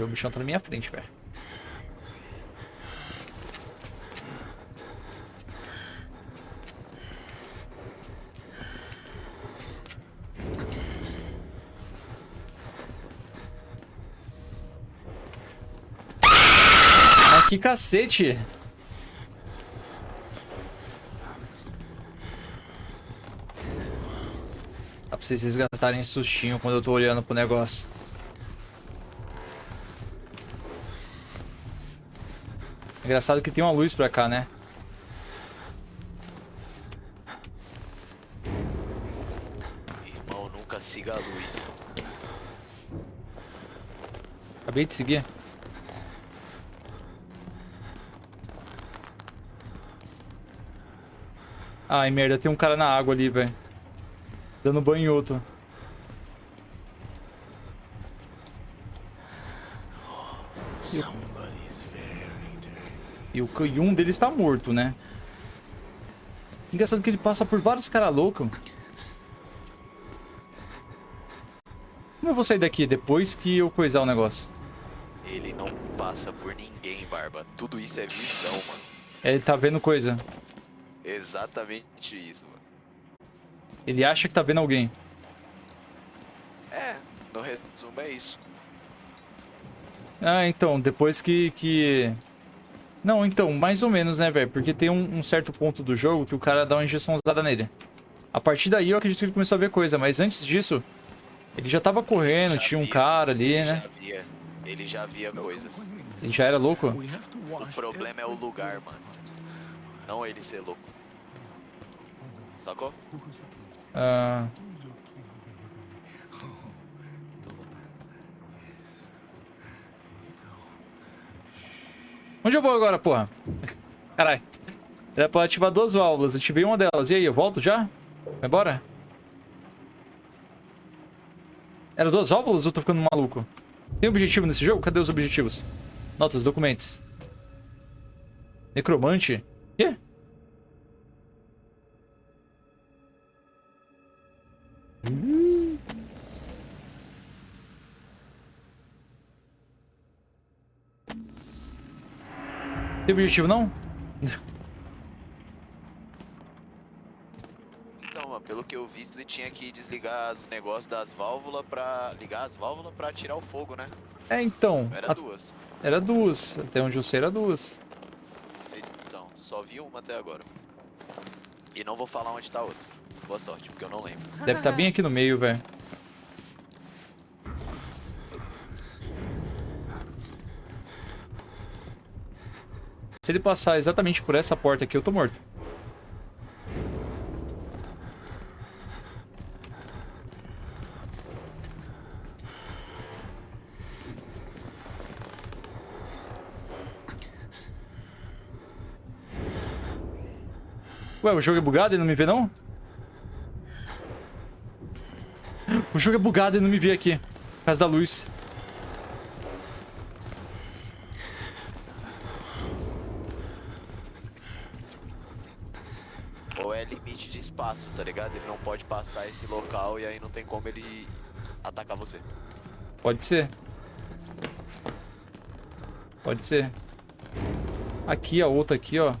O bichão tá na minha frente, velho. Ah, que cacete! Dá pra vocês gastarem sustinho quando eu tô olhando pro negócio. Engraçado que tem uma luz pra cá, né? Irmão, nunca siga a luz. Acabei de seguir. Ai, merda, tem um cara na água ali, velho. Dando banho em outro. E, o, e um deles tá morto, né? Engraçado que ele passa por vários caras loucos. Como eu vou sair daqui depois que eu coisar o negócio? Ele não passa por ninguém, Barba. Tudo isso é visão, mano. Ele tá vendo coisa. Exatamente isso, mano. Ele acha que tá vendo alguém. É, no resumo é isso. Ah, então, depois que... que... Não, então, mais ou menos, né, velho? Porque tem um, um certo ponto do jogo que o cara dá uma injeção usada nele. A partir daí eu acredito que ele começou a ver coisa, mas antes disso, ele já tava correndo, Já tinha um via, cara ali, ele né? Já via, ele já via coisas. Ele já era louco? O problema é o lugar, mano. Não ele ser louco. Sacou? Ah... Onde eu vou agora, porra? Caralho. Era pra ativar duas válvulas. Ativei uma delas. E aí, eu volto já? Vai embora? Era duas válvulas ou tô ficando maluco? Tem objetivo nesse jogo? Cadê os objetivos? Notas, documentos. Necromante? Quê? Tem objetivo não? Então, mano, pelo que eu vi, você tinha que desligar os negócios das válvulas pra. ligar as válvulas pra tirar o fogo, né? É, então. Era a- duas. Era duas. Até onde eu sei era duas. Sei- Então, só vi uma até agora. E não vou falar onde tá a outra. Boa sorte, porque eu não lembro. Deve estar bem aqui no meio, velho. Se ele passar exatamente por essa porta aqui, eu tô morto. Ué, o jogo é bugado e não me vê, não? O jogo é bugado e não me vê aqui. Por causa da luz. Ou é limite de espaço, tá ligado? Ele não pode passar esse local e aí não tem como ele atacar você. Pode ser. Pode ser. Aqui, a outra aqui, ó.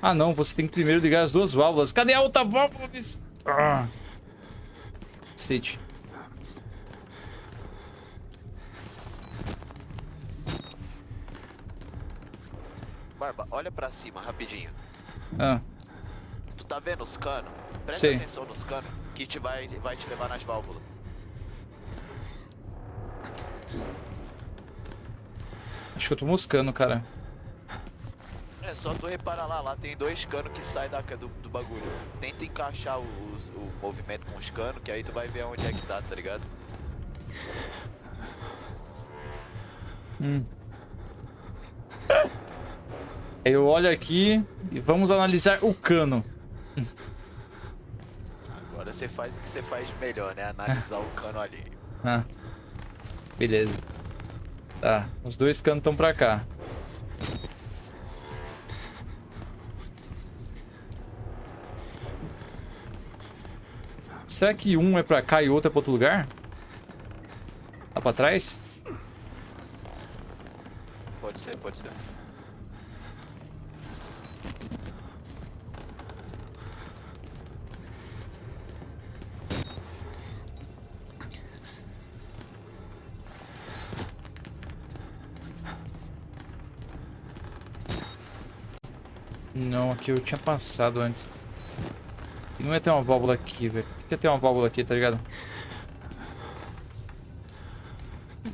Ah, não. Você tem que primeiro ligar as duas válvulas. Cadê a outra válvula? Ah. Cacete. Barba, olha pra cima rapidinho. Ah. Tu tá vendo os canos? Presta Sim. atenção nos canos que te vai, vai te levar nas válvulas. Acho que eu tô moscando, cara. É só tu reparar lá, lá tem dois canos que saem da, do, do bagulho. Tenta encaixar os- o movimento com os canos, que aí tu vai ver onde é que tá, tá ligado? Hum. Eu olho aqui e vamos analisar o cano. Agora você faz o que você faz melhor, né? Analisar o cano ali. Ah. Beleza. Tá, os dois canos estão pra cá. Será que um é pra cá e outro é pra outro lugar? Lá pra trás? Pode ser, pode ser. Não, aqui eu tinha passado antes. Não ia ter uma válvula aqui, velho. Por que ia ter uma válvula aqui, tá ligado?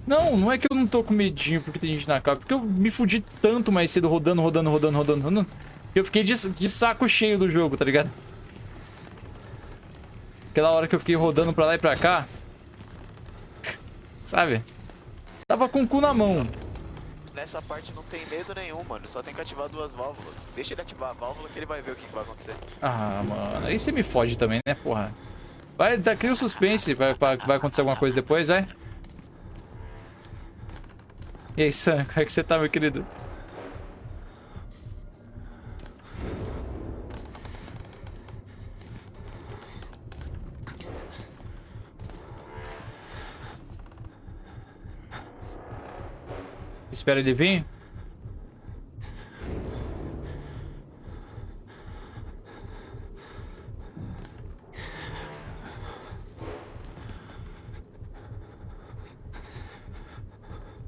Não, não é que eu não tô com medinho porque tem gente na casa. Porque eu me fudi tanto mais cedo rodando, rodando, rodando, rodando, rodando. Que eu fiquei de, de saco cheio do jogo, tá ligado? Aquela hora que eu fiquei rodando pra lá e pra cá. Sabe? Tava com o cu na mão. Nessa parte não tem medo nenhum, mano. Só tem que ativar duas válvulas. Deixa ele ativar a válvula que ele vai ver o que, que vai acontecer. Ah, mano. Aí você me fode também, né, porra? Vai, tá, cria um suspense. Vai, pra, vai acontecer alguma coisa depois, vai. E aí, Sam, como é que você tá, meu querido? Espera ele vir.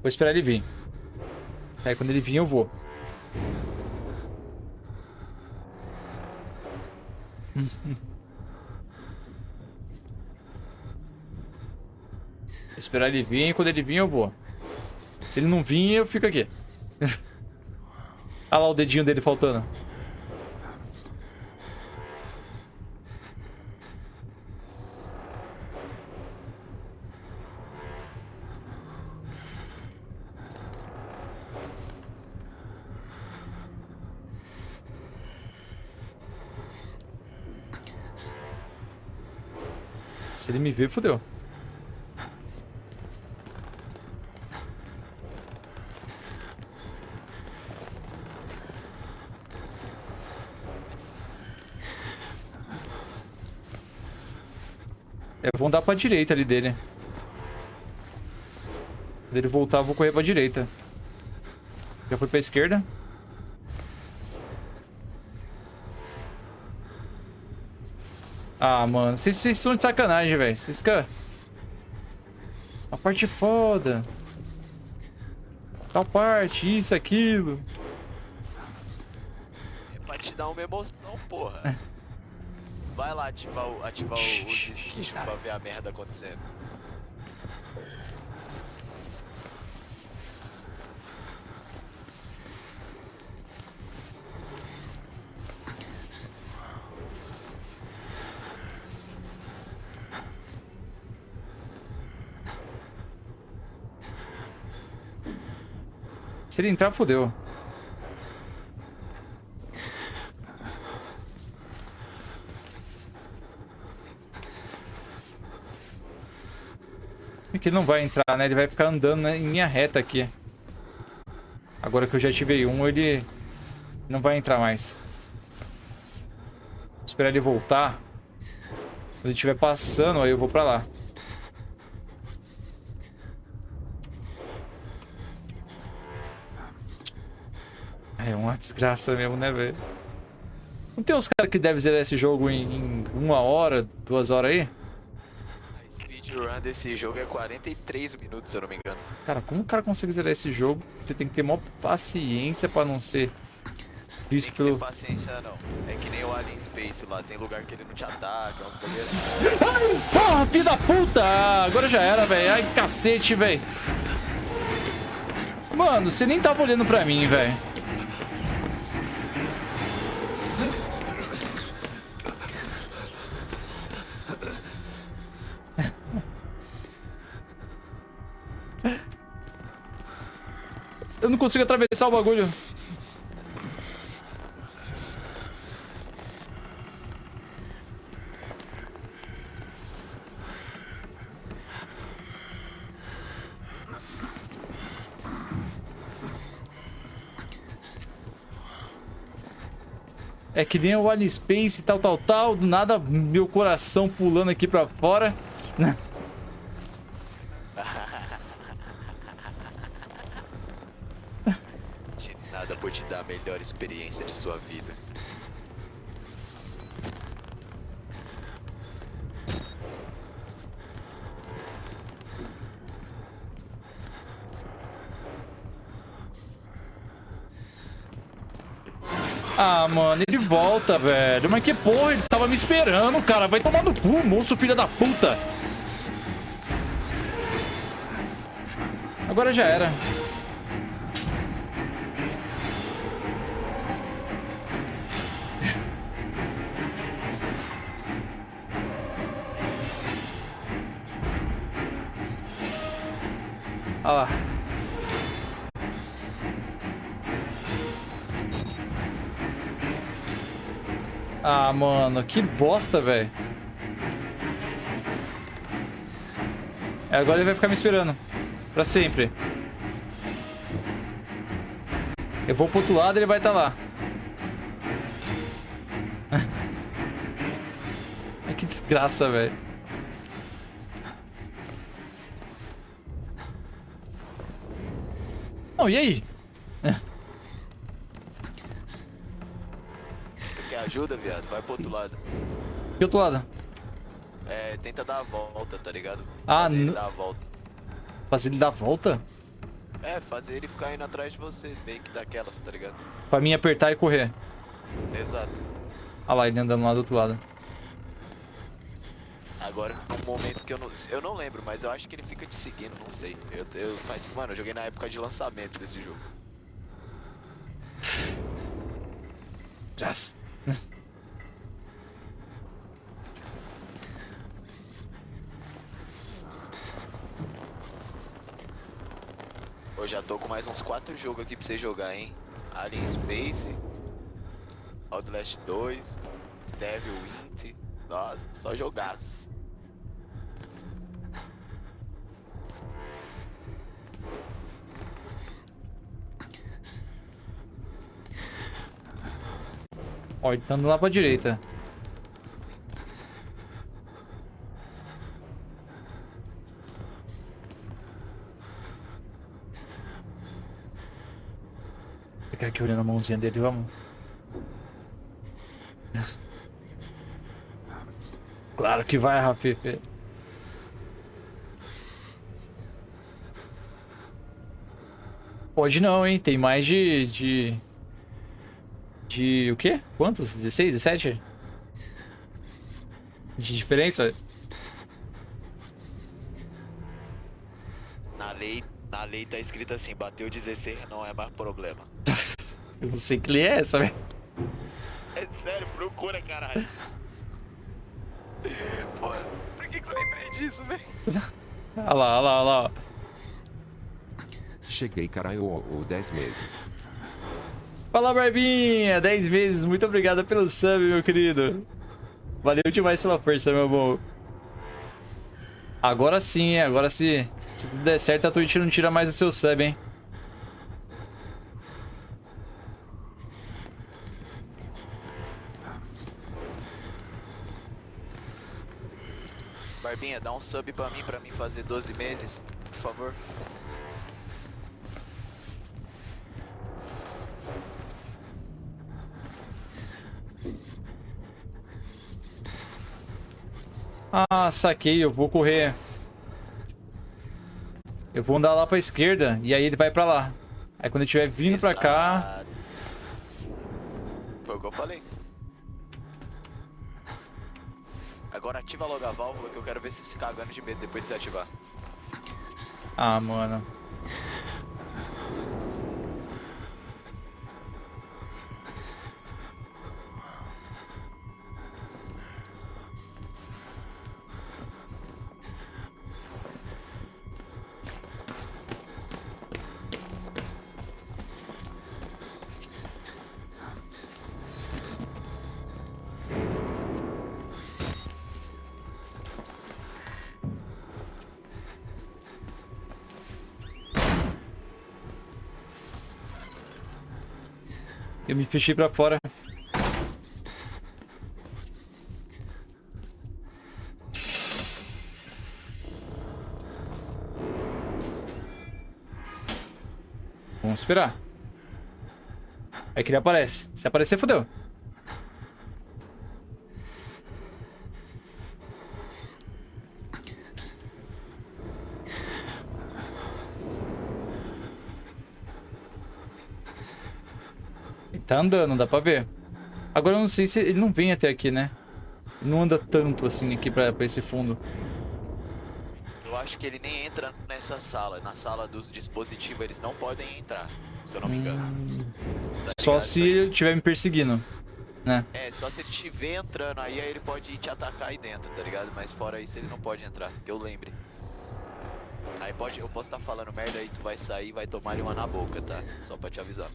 Vou esperar ele vir. Aí quando ele vir eu vou. Esperar ele vir quando ele vir eu vou. Se ele não vir, eu fico aqui. Olha lá o dedinho dele faltando. Se ele me ver, fodeu. É, vão dar pra direita ali dele. Quando ele voltar, eu vou correr pra direita. Já foi pra esquerda? Ah, mano. Vocês são de sacanagem, velho. Vocês ficam... A parte foda. Tal parte, isso, aquilo. É pra te dar uma emoção, porra. Vai lá ativar, o, ativar os esquichos pra ver a merda acontecendo. Se ele entrar, fodeu. É que ele não vai entrar, né? Ele vai ficar andando né, em linha reta aqui. Agora que eu já ativei um, ele não vai entrar mais. Vou esperar ele voltar. Quando ele estiver passando, aí eu vou pra lá. Desgraça mesmo, né, velho? Não tem uns caras que devem zerar esse jogo em, em uma hora, duas horas aí? A speedrun desse jogo é 43 minutos, se eu não me engano. Cara, como o cara consegue zerar esse jogo? Você tem que ter maior paciência pra não ser visto Tem pelo... paciência não. É que nem o Alien Space lá, tem lugar que ele não te ataca, uns bagulho assim. Porra, filho da puta! Agora já era, velho. Ai, cacete, velho. Mano, você nem tava olhando pra mim, velho. Consigo atravessar o bagulho. É que nem o Alien Space tal, tal, tal. Do nada, meu coração pulando aqui pra fora. né? De nada por te dar melhor experiência de sua vida. Ah, mano, ele volta, velho. Mas que porra, ele tava me esperando, cara. Vai tomar no cu, moço, filho da puta. Agora já era. Mano, que bosta, velho. É, agora ele vai ficar me esperando. Pra sempre. Eu vou pro outro lado e ele vai estar lá. Ai, que desgraça, velho. Não, e aí? Ajuda, viado? Vai pro outro lado. Que outro lado? É, tenta dar a volta, tá ligado? Ah, Fazer ele dar a volta. Fazer ele dar a volta? É, fazer ele ficar indo atrás de você, meio que daquelas, tá ligado? Pra mim apertar e correr. Exato. Olha lá, ele andando lá do outro lado. Agora, um momento que eu não. Eu não lembro, mas eu acho que ele fica te seguindo, não sei. Eu, eu faz, mano, eu joguei na época de lançamento desse jogo. Trás. Eu já tô com mais uns 4 jogos aqui pra você jogar, hein? Alien Space, Outlast 2, Devil Wint. Nossa, só jogaço. Ó, ele tá andando lá pra direita. Ficar aqui olhando a mãozinha dele, vamos. Claro que vai, Rafife. Pode não, hein? Tem mais de... de... De o quê? Quantos? 16, 17? De diferença? Na lei, na lei tá escrito assim, bateu 16 não é mais problema. Eu não sei que lei é essa, velho. É sério, procura, caralho. Pô, por que, que eu lembrei disso, velho? Olha lá, olha lá, olha lá. Cheguei caralho ou 10 meses. Fala, Barbinha! 10 meses, muito obrigado pelo sub, meu querido. Valeu demais pela força, meu bom. Agora sim, agora se, se tudo der certo, a Twitch não tira mais o seu sub, hein? Barbinha, dá um sub pra mim, pra mim fazer 12 meses, por favor. Ah, saquei, eu vou correr. Eu vou andar lá pra esquerda e aí ele vai pra lá. Aí quando ele estiver vindo pra cá... Exato. Foi o que eu falei. Agora ativa logo a válvula que eu quero ver você se cagando de medo depois de você ativar. Ah, mano. Eu me fechei pra fora. Vamos esperar. Aí que ele aparece. Se aparecer, fodeu. Ele tá andando, dá pra ver. Agora eu não sei se ele não vem até aqui, né? Não anda tanto assim aqui pra, pra esse fundo. Eu acho que ele nem entra nessa sala. Na sala dos dispositivos eles não podem entrar, se eu não me engano. Tá Só se ele estiver me perseguindo, né? É, só se ele estiver entrando aí, aí ele pode te atacar aí dentro, tá ligado? Mas fora isso ele não pode entrar, que eu lembre. Aí pode, eu posso estar falando merda aí, tu vai sair e vai tomar uma na boca, tá? Só pra te avisar.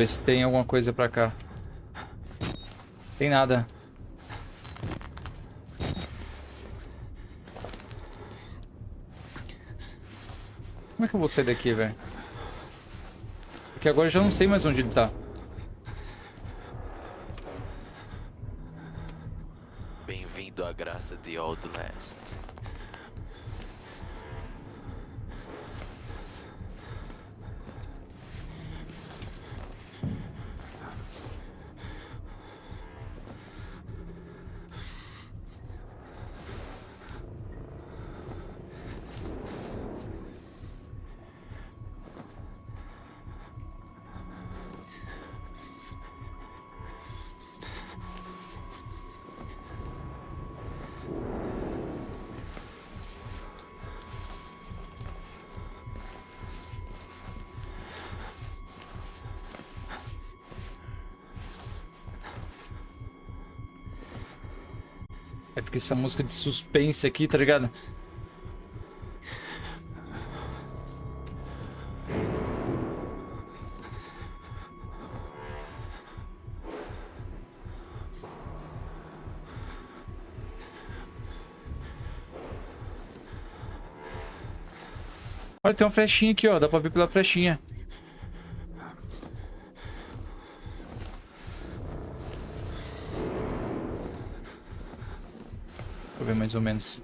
Ver se tem alguma coisa pra cá. Tem nada. Como é que eu vou sair daqui, velho? Porque agora eu já não sei mais onde ele tá. Porque essa música de suspense aqui, tá ligado? Olha, tem uma flechinha aqui, ó. Dá pra ver pela flechinha. Deixa eu ver mais ou menos.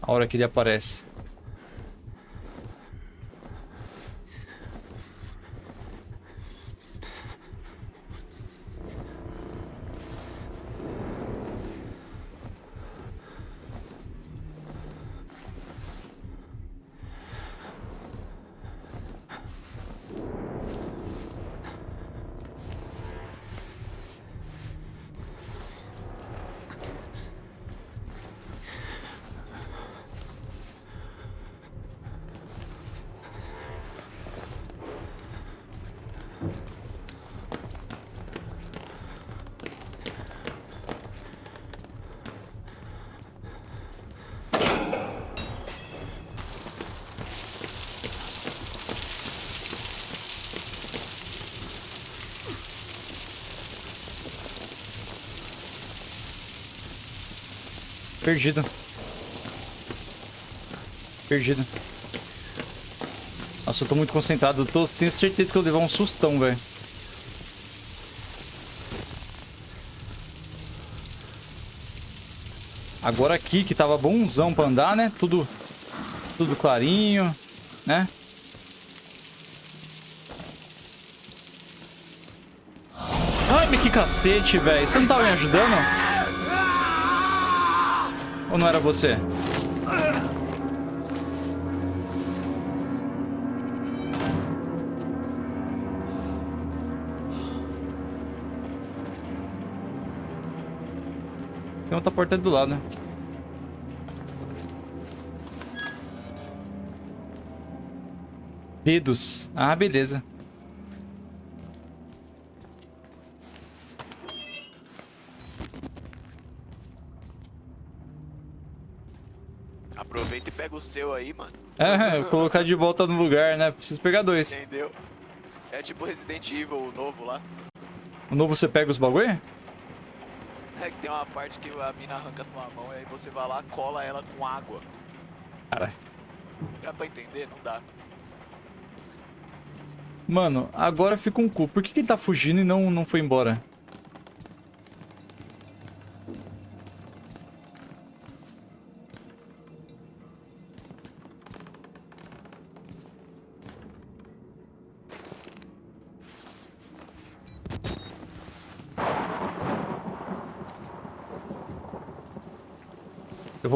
A hora que ele aparece. Perdido. Perdido. Nossa, eu tô muito concentrado. Tô, tenho certeza que eu vou levar um sustão, velho. Agora aqui, que tava bonzão pra andar, né? Tudo, tudo clarinho, né? Ai, mas que cacete, velho. Você não tava me ajudando? Ou não era você? Tem outra porta do lado. Dedos. Ah, beleza. Aproveita e pega o seu aí, mano. É, colocar de volta no lugar, né? Preciso pegar dois. Entendeu? É tipo Resident Evil, o novo lá. O novo você pega os bagulho? É que tem uma parte que a mina arranca tua mão e aí você vai lá, cola ela com água. Caralho. Dá pra entender? Não dá. Mano, agora fica um cu. Por que, que ele tá fugindo e não, não foi embora?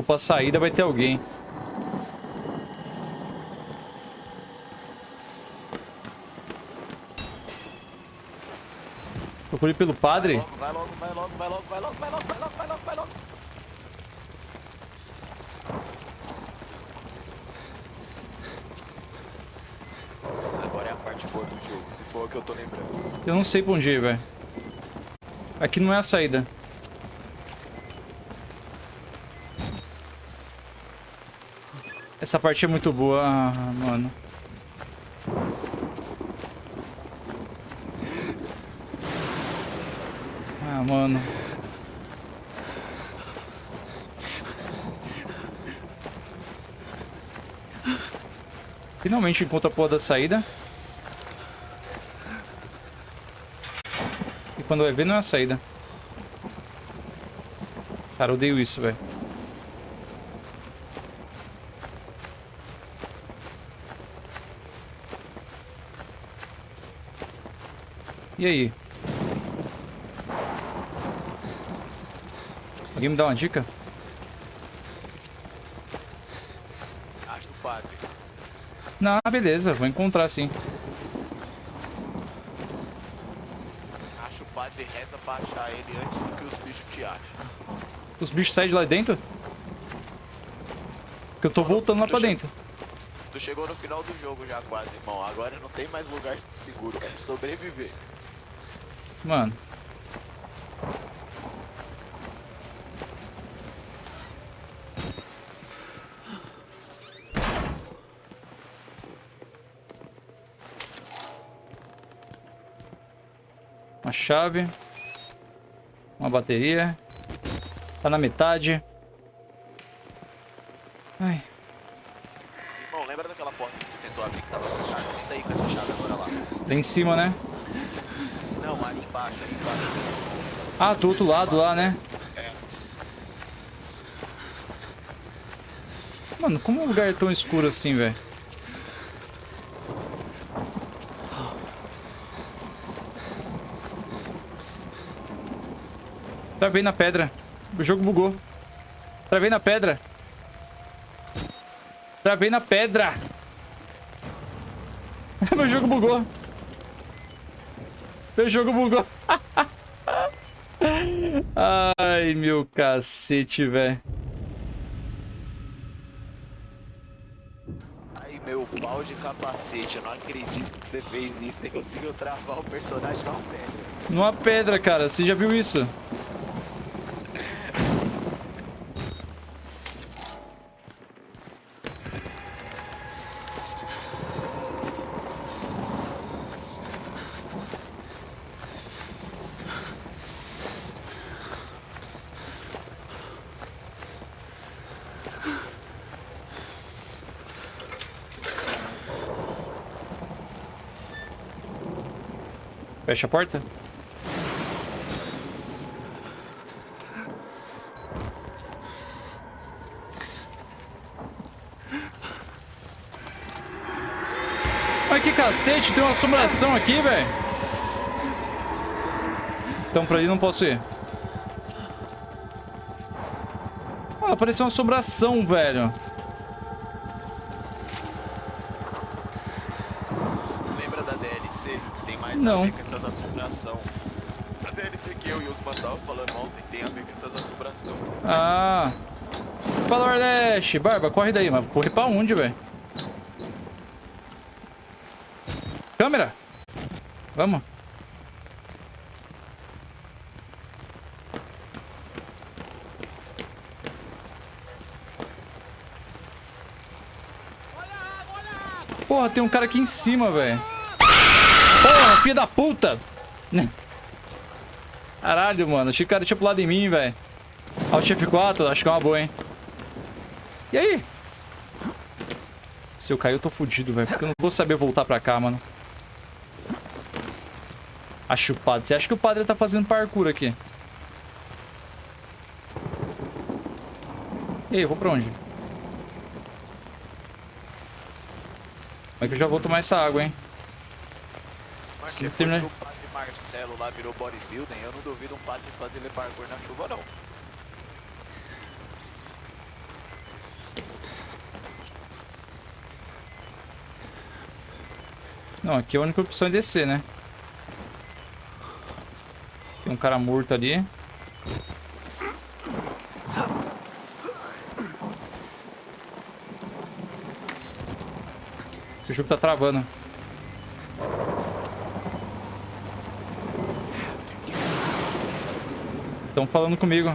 pra saída vai ter alguém. Procure pelo padre. Vai logo, vai logo, vai logo, vai logo, vai logo, vai logo, vai logo, vai logo. Agora é a parte boa do jogo, se for o que eu tô lembrando. Eu não sei pra onde ir, velho. Aqui não é a saída. Essa parte é muito boa, ah, mano. Ah, mano. Finalmente encontra a porra da saída. E quando vai ver, não é a saída. Cara, odeio isso, velho. E aí? Alguém me dá uma dica? Acho o padre. Não, beleza, vou encontrar sim. Acho o padre e reza pra achar ele antes do que os bichos te acham. Os bichos saem de lá dentro? Porque eu tô voltando lá pra dentro. Tu chegou no final do jogo já quase, irmão. Agora não tem mais lugar seguro. É sobreviver. Mano. Uma chave. Uma bateria. Tá na metade. Ai. Irmão, lembra daquela porta que tu tentou abrir que tava fechada? Tenta aí com essa chave agora lá. Lá em cima, né? Embaixo, embaixo. Ah, do outro lado lá, né? É. Mano, como um lugar é tão escuro assim, velho? Travei na pedra. O jogo bugou. Travei na pedra. Travei na pedra. Meu jogo bugou. Meu jogo bugou. Ai, meu cacete, velho. Aí, meu pau de capacete. Eu não acredito que você fez isso. Você conseguiu travar o personagem numa pedra. Numa pedra, cara. Você já viu isso? Fecha a porta. Ai, que cacete, tem uma assombração aqui, velho. Então pra ali não posso ir. Ah, apareceu uma assombração, velho. Tem Não. a ver com essas assombração. A DLC que eu e os estavam falando ontem tem a ver com essas assombração. Ah. Fala, Nordeste. Barba, corre daí, mas corre pra onde, velho? Câmera. Vamos. Porra, tem um cara aqui em cima, velho. Filho da puta. Caralho, mano. Achei que o cara tinha pulado em mim, velho. Alt F4, acho que é uma boa, hein? E aí? Se eu cair, eu tô fudido, velho. Porque eu não vou saber voltar pra cá, mano. Acho o padre. Você acha que o padre tá fazendo parkour aqui? E aí, eu vou pra onde? Como é que eu já vou tomar essa água, hein? Depois que o padre Marcelo lá virou bodybuilding, eu não duvido um padre fazer ele parkour na chuva, não. Não, aqui a única opção é descer, né? Tem um cara morto ali. O jogo tá travando. Estão falando comigo.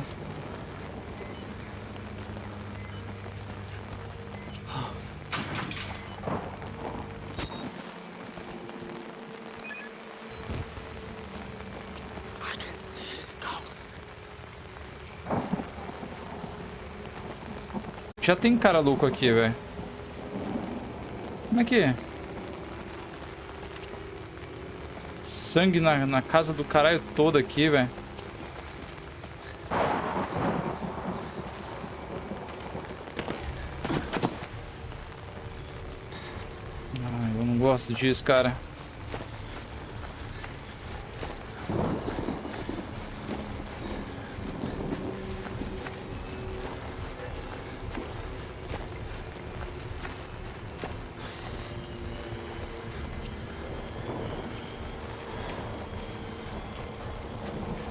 Já tem cara louco aqui, velho. Como é que é? Sangue na, na casa do caralho todo aqui, velho. gosto disso, cara.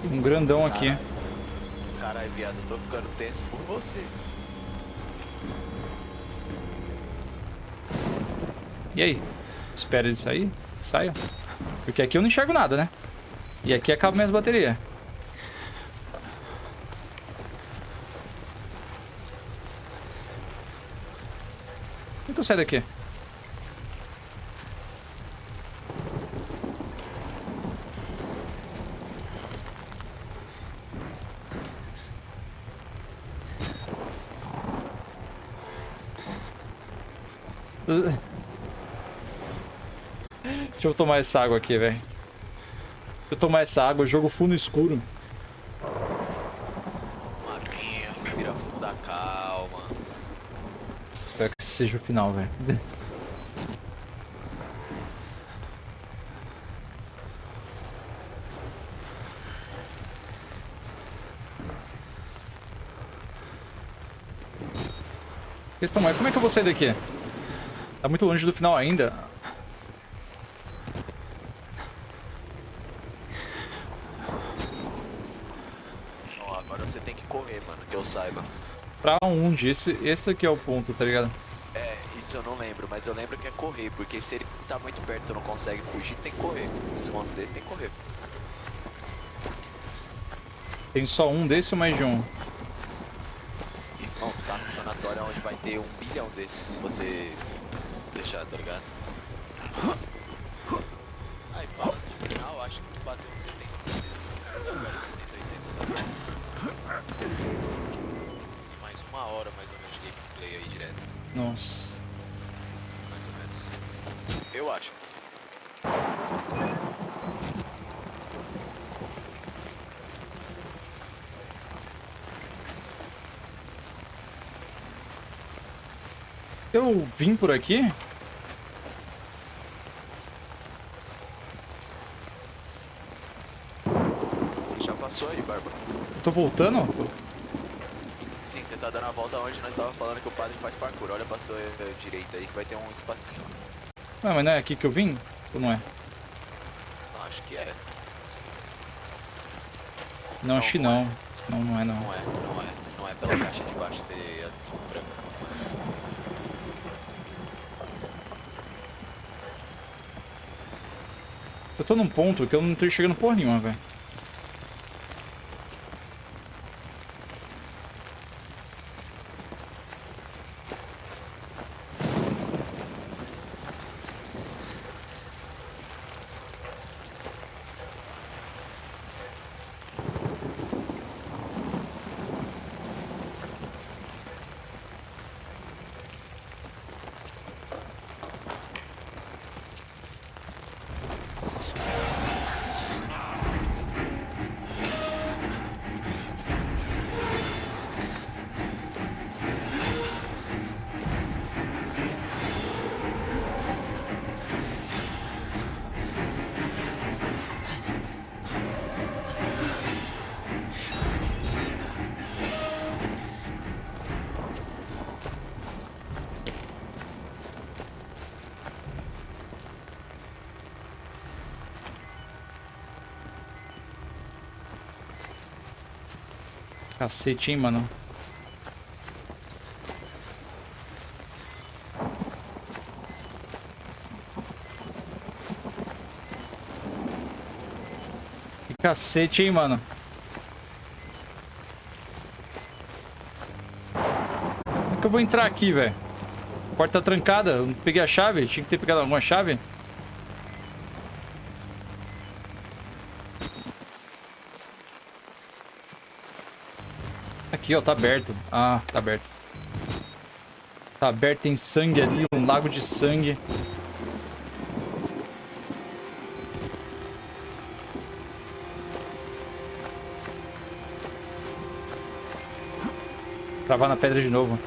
Um grandão aqui. Caralho, viado, eu tô ficando tenso por você. E aí? Espera ele sair? Saia. Porque aqui eu não enxergo nada, né? E aqui acaba minhas baterias. Como que eu saio daqui? Deixa eu tomar essa água aqui, velho. Deixa eu tomar essa água, jogo fundo escuro. Maguinha, respira fundo, calma. Espero que esse seja o final, velho. Questão é, como é que eu vou sair daqui? Tá muito longe do final ainda. Ó, agora você tem que correr, mano, que eu saiba. Pra onde? Esse, esse aqui é o ponto, tá ligado? É, isso eu não lembro, mas eu lembro que é correr, porque se ele tá muito perto e não consegue fugir, tem que correr. Se um desse tem que correr. Tem só um desse ou mais de um? Irmão, tu tá no sanatório onde vai ter um bilhão desses se você deixar, tá ligado? Aí fala de final, acho que tu bateu uns 70%. Agora 70, 80 tá bom. E mais uma hora mais ou menos de gameplay aí direto. Nossa. Mais ou menos. Eu acho. Eu vim por aqui? Já passou aí, Barba. Tô voltando? Sim, você tá dando a volta onde nós tava falando que o padre faz parkour. Olha pra sua eh, direita aí que vai ter um espacinho. Não, mas não é aqui que eu vim? Ou não é? Não, acho que é. Não, acho que não. Não, não é não. Não é, não é. Não é pela caixa de baixo ser assim, branco. Eu tô num ponto que eu não tô chegando porra nenhuma, velho. Cacete, hein, mano. Que cacete, hein, mano. Como é que eu vou entrar aqui, velho? Porta trancada. Eu não peguei a chave. Tinha que ter pegado alguma chave. Aqui, ó, tá aberto. Ah, tá aberto. Tá aberto, tem sangue ali, um lago de sangue. Travar na pedra de novo.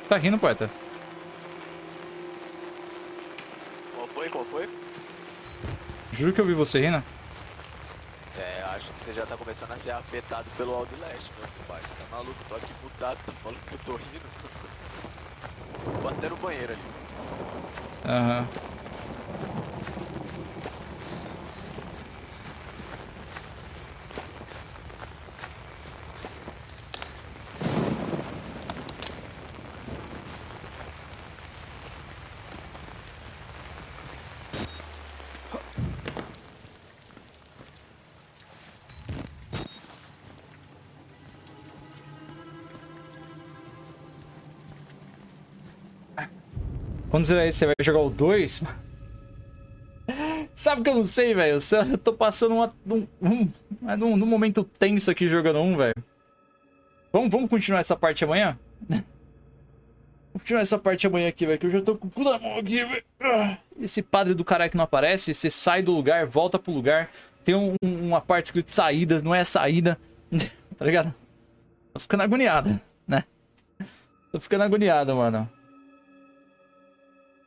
Você tá rindo, poeta? Qual foi? Qual foi? Juro que eu vi você rindo. É, acho que você já tá começando a ser afetado pelo Outlast, meu compadre. Tá maluco? Tô aqui mutado, tá falando que eu tô rindo. Vou até no banheiro ali. Quando zerar esse, você vai jogar o 2? Sabe que eu não sei, velho. Eu tô passando uma, um, um, um, um momento tenso aqui jogando um, velho. Vamos, vamos continuar essa parte amanhã? Vamos continuar essa parte amanhã aqui, velho. Que eu já tô com o cu na mão aqui, velho. Ah, Esse padre do caralho que não aparece, você sai do lugar, volta pro lugar. Tem um- um- uma parte escrito saídas, não é saída. tá ligado? Tô ficando agoniado, né? Tô ficando agoniado, mano.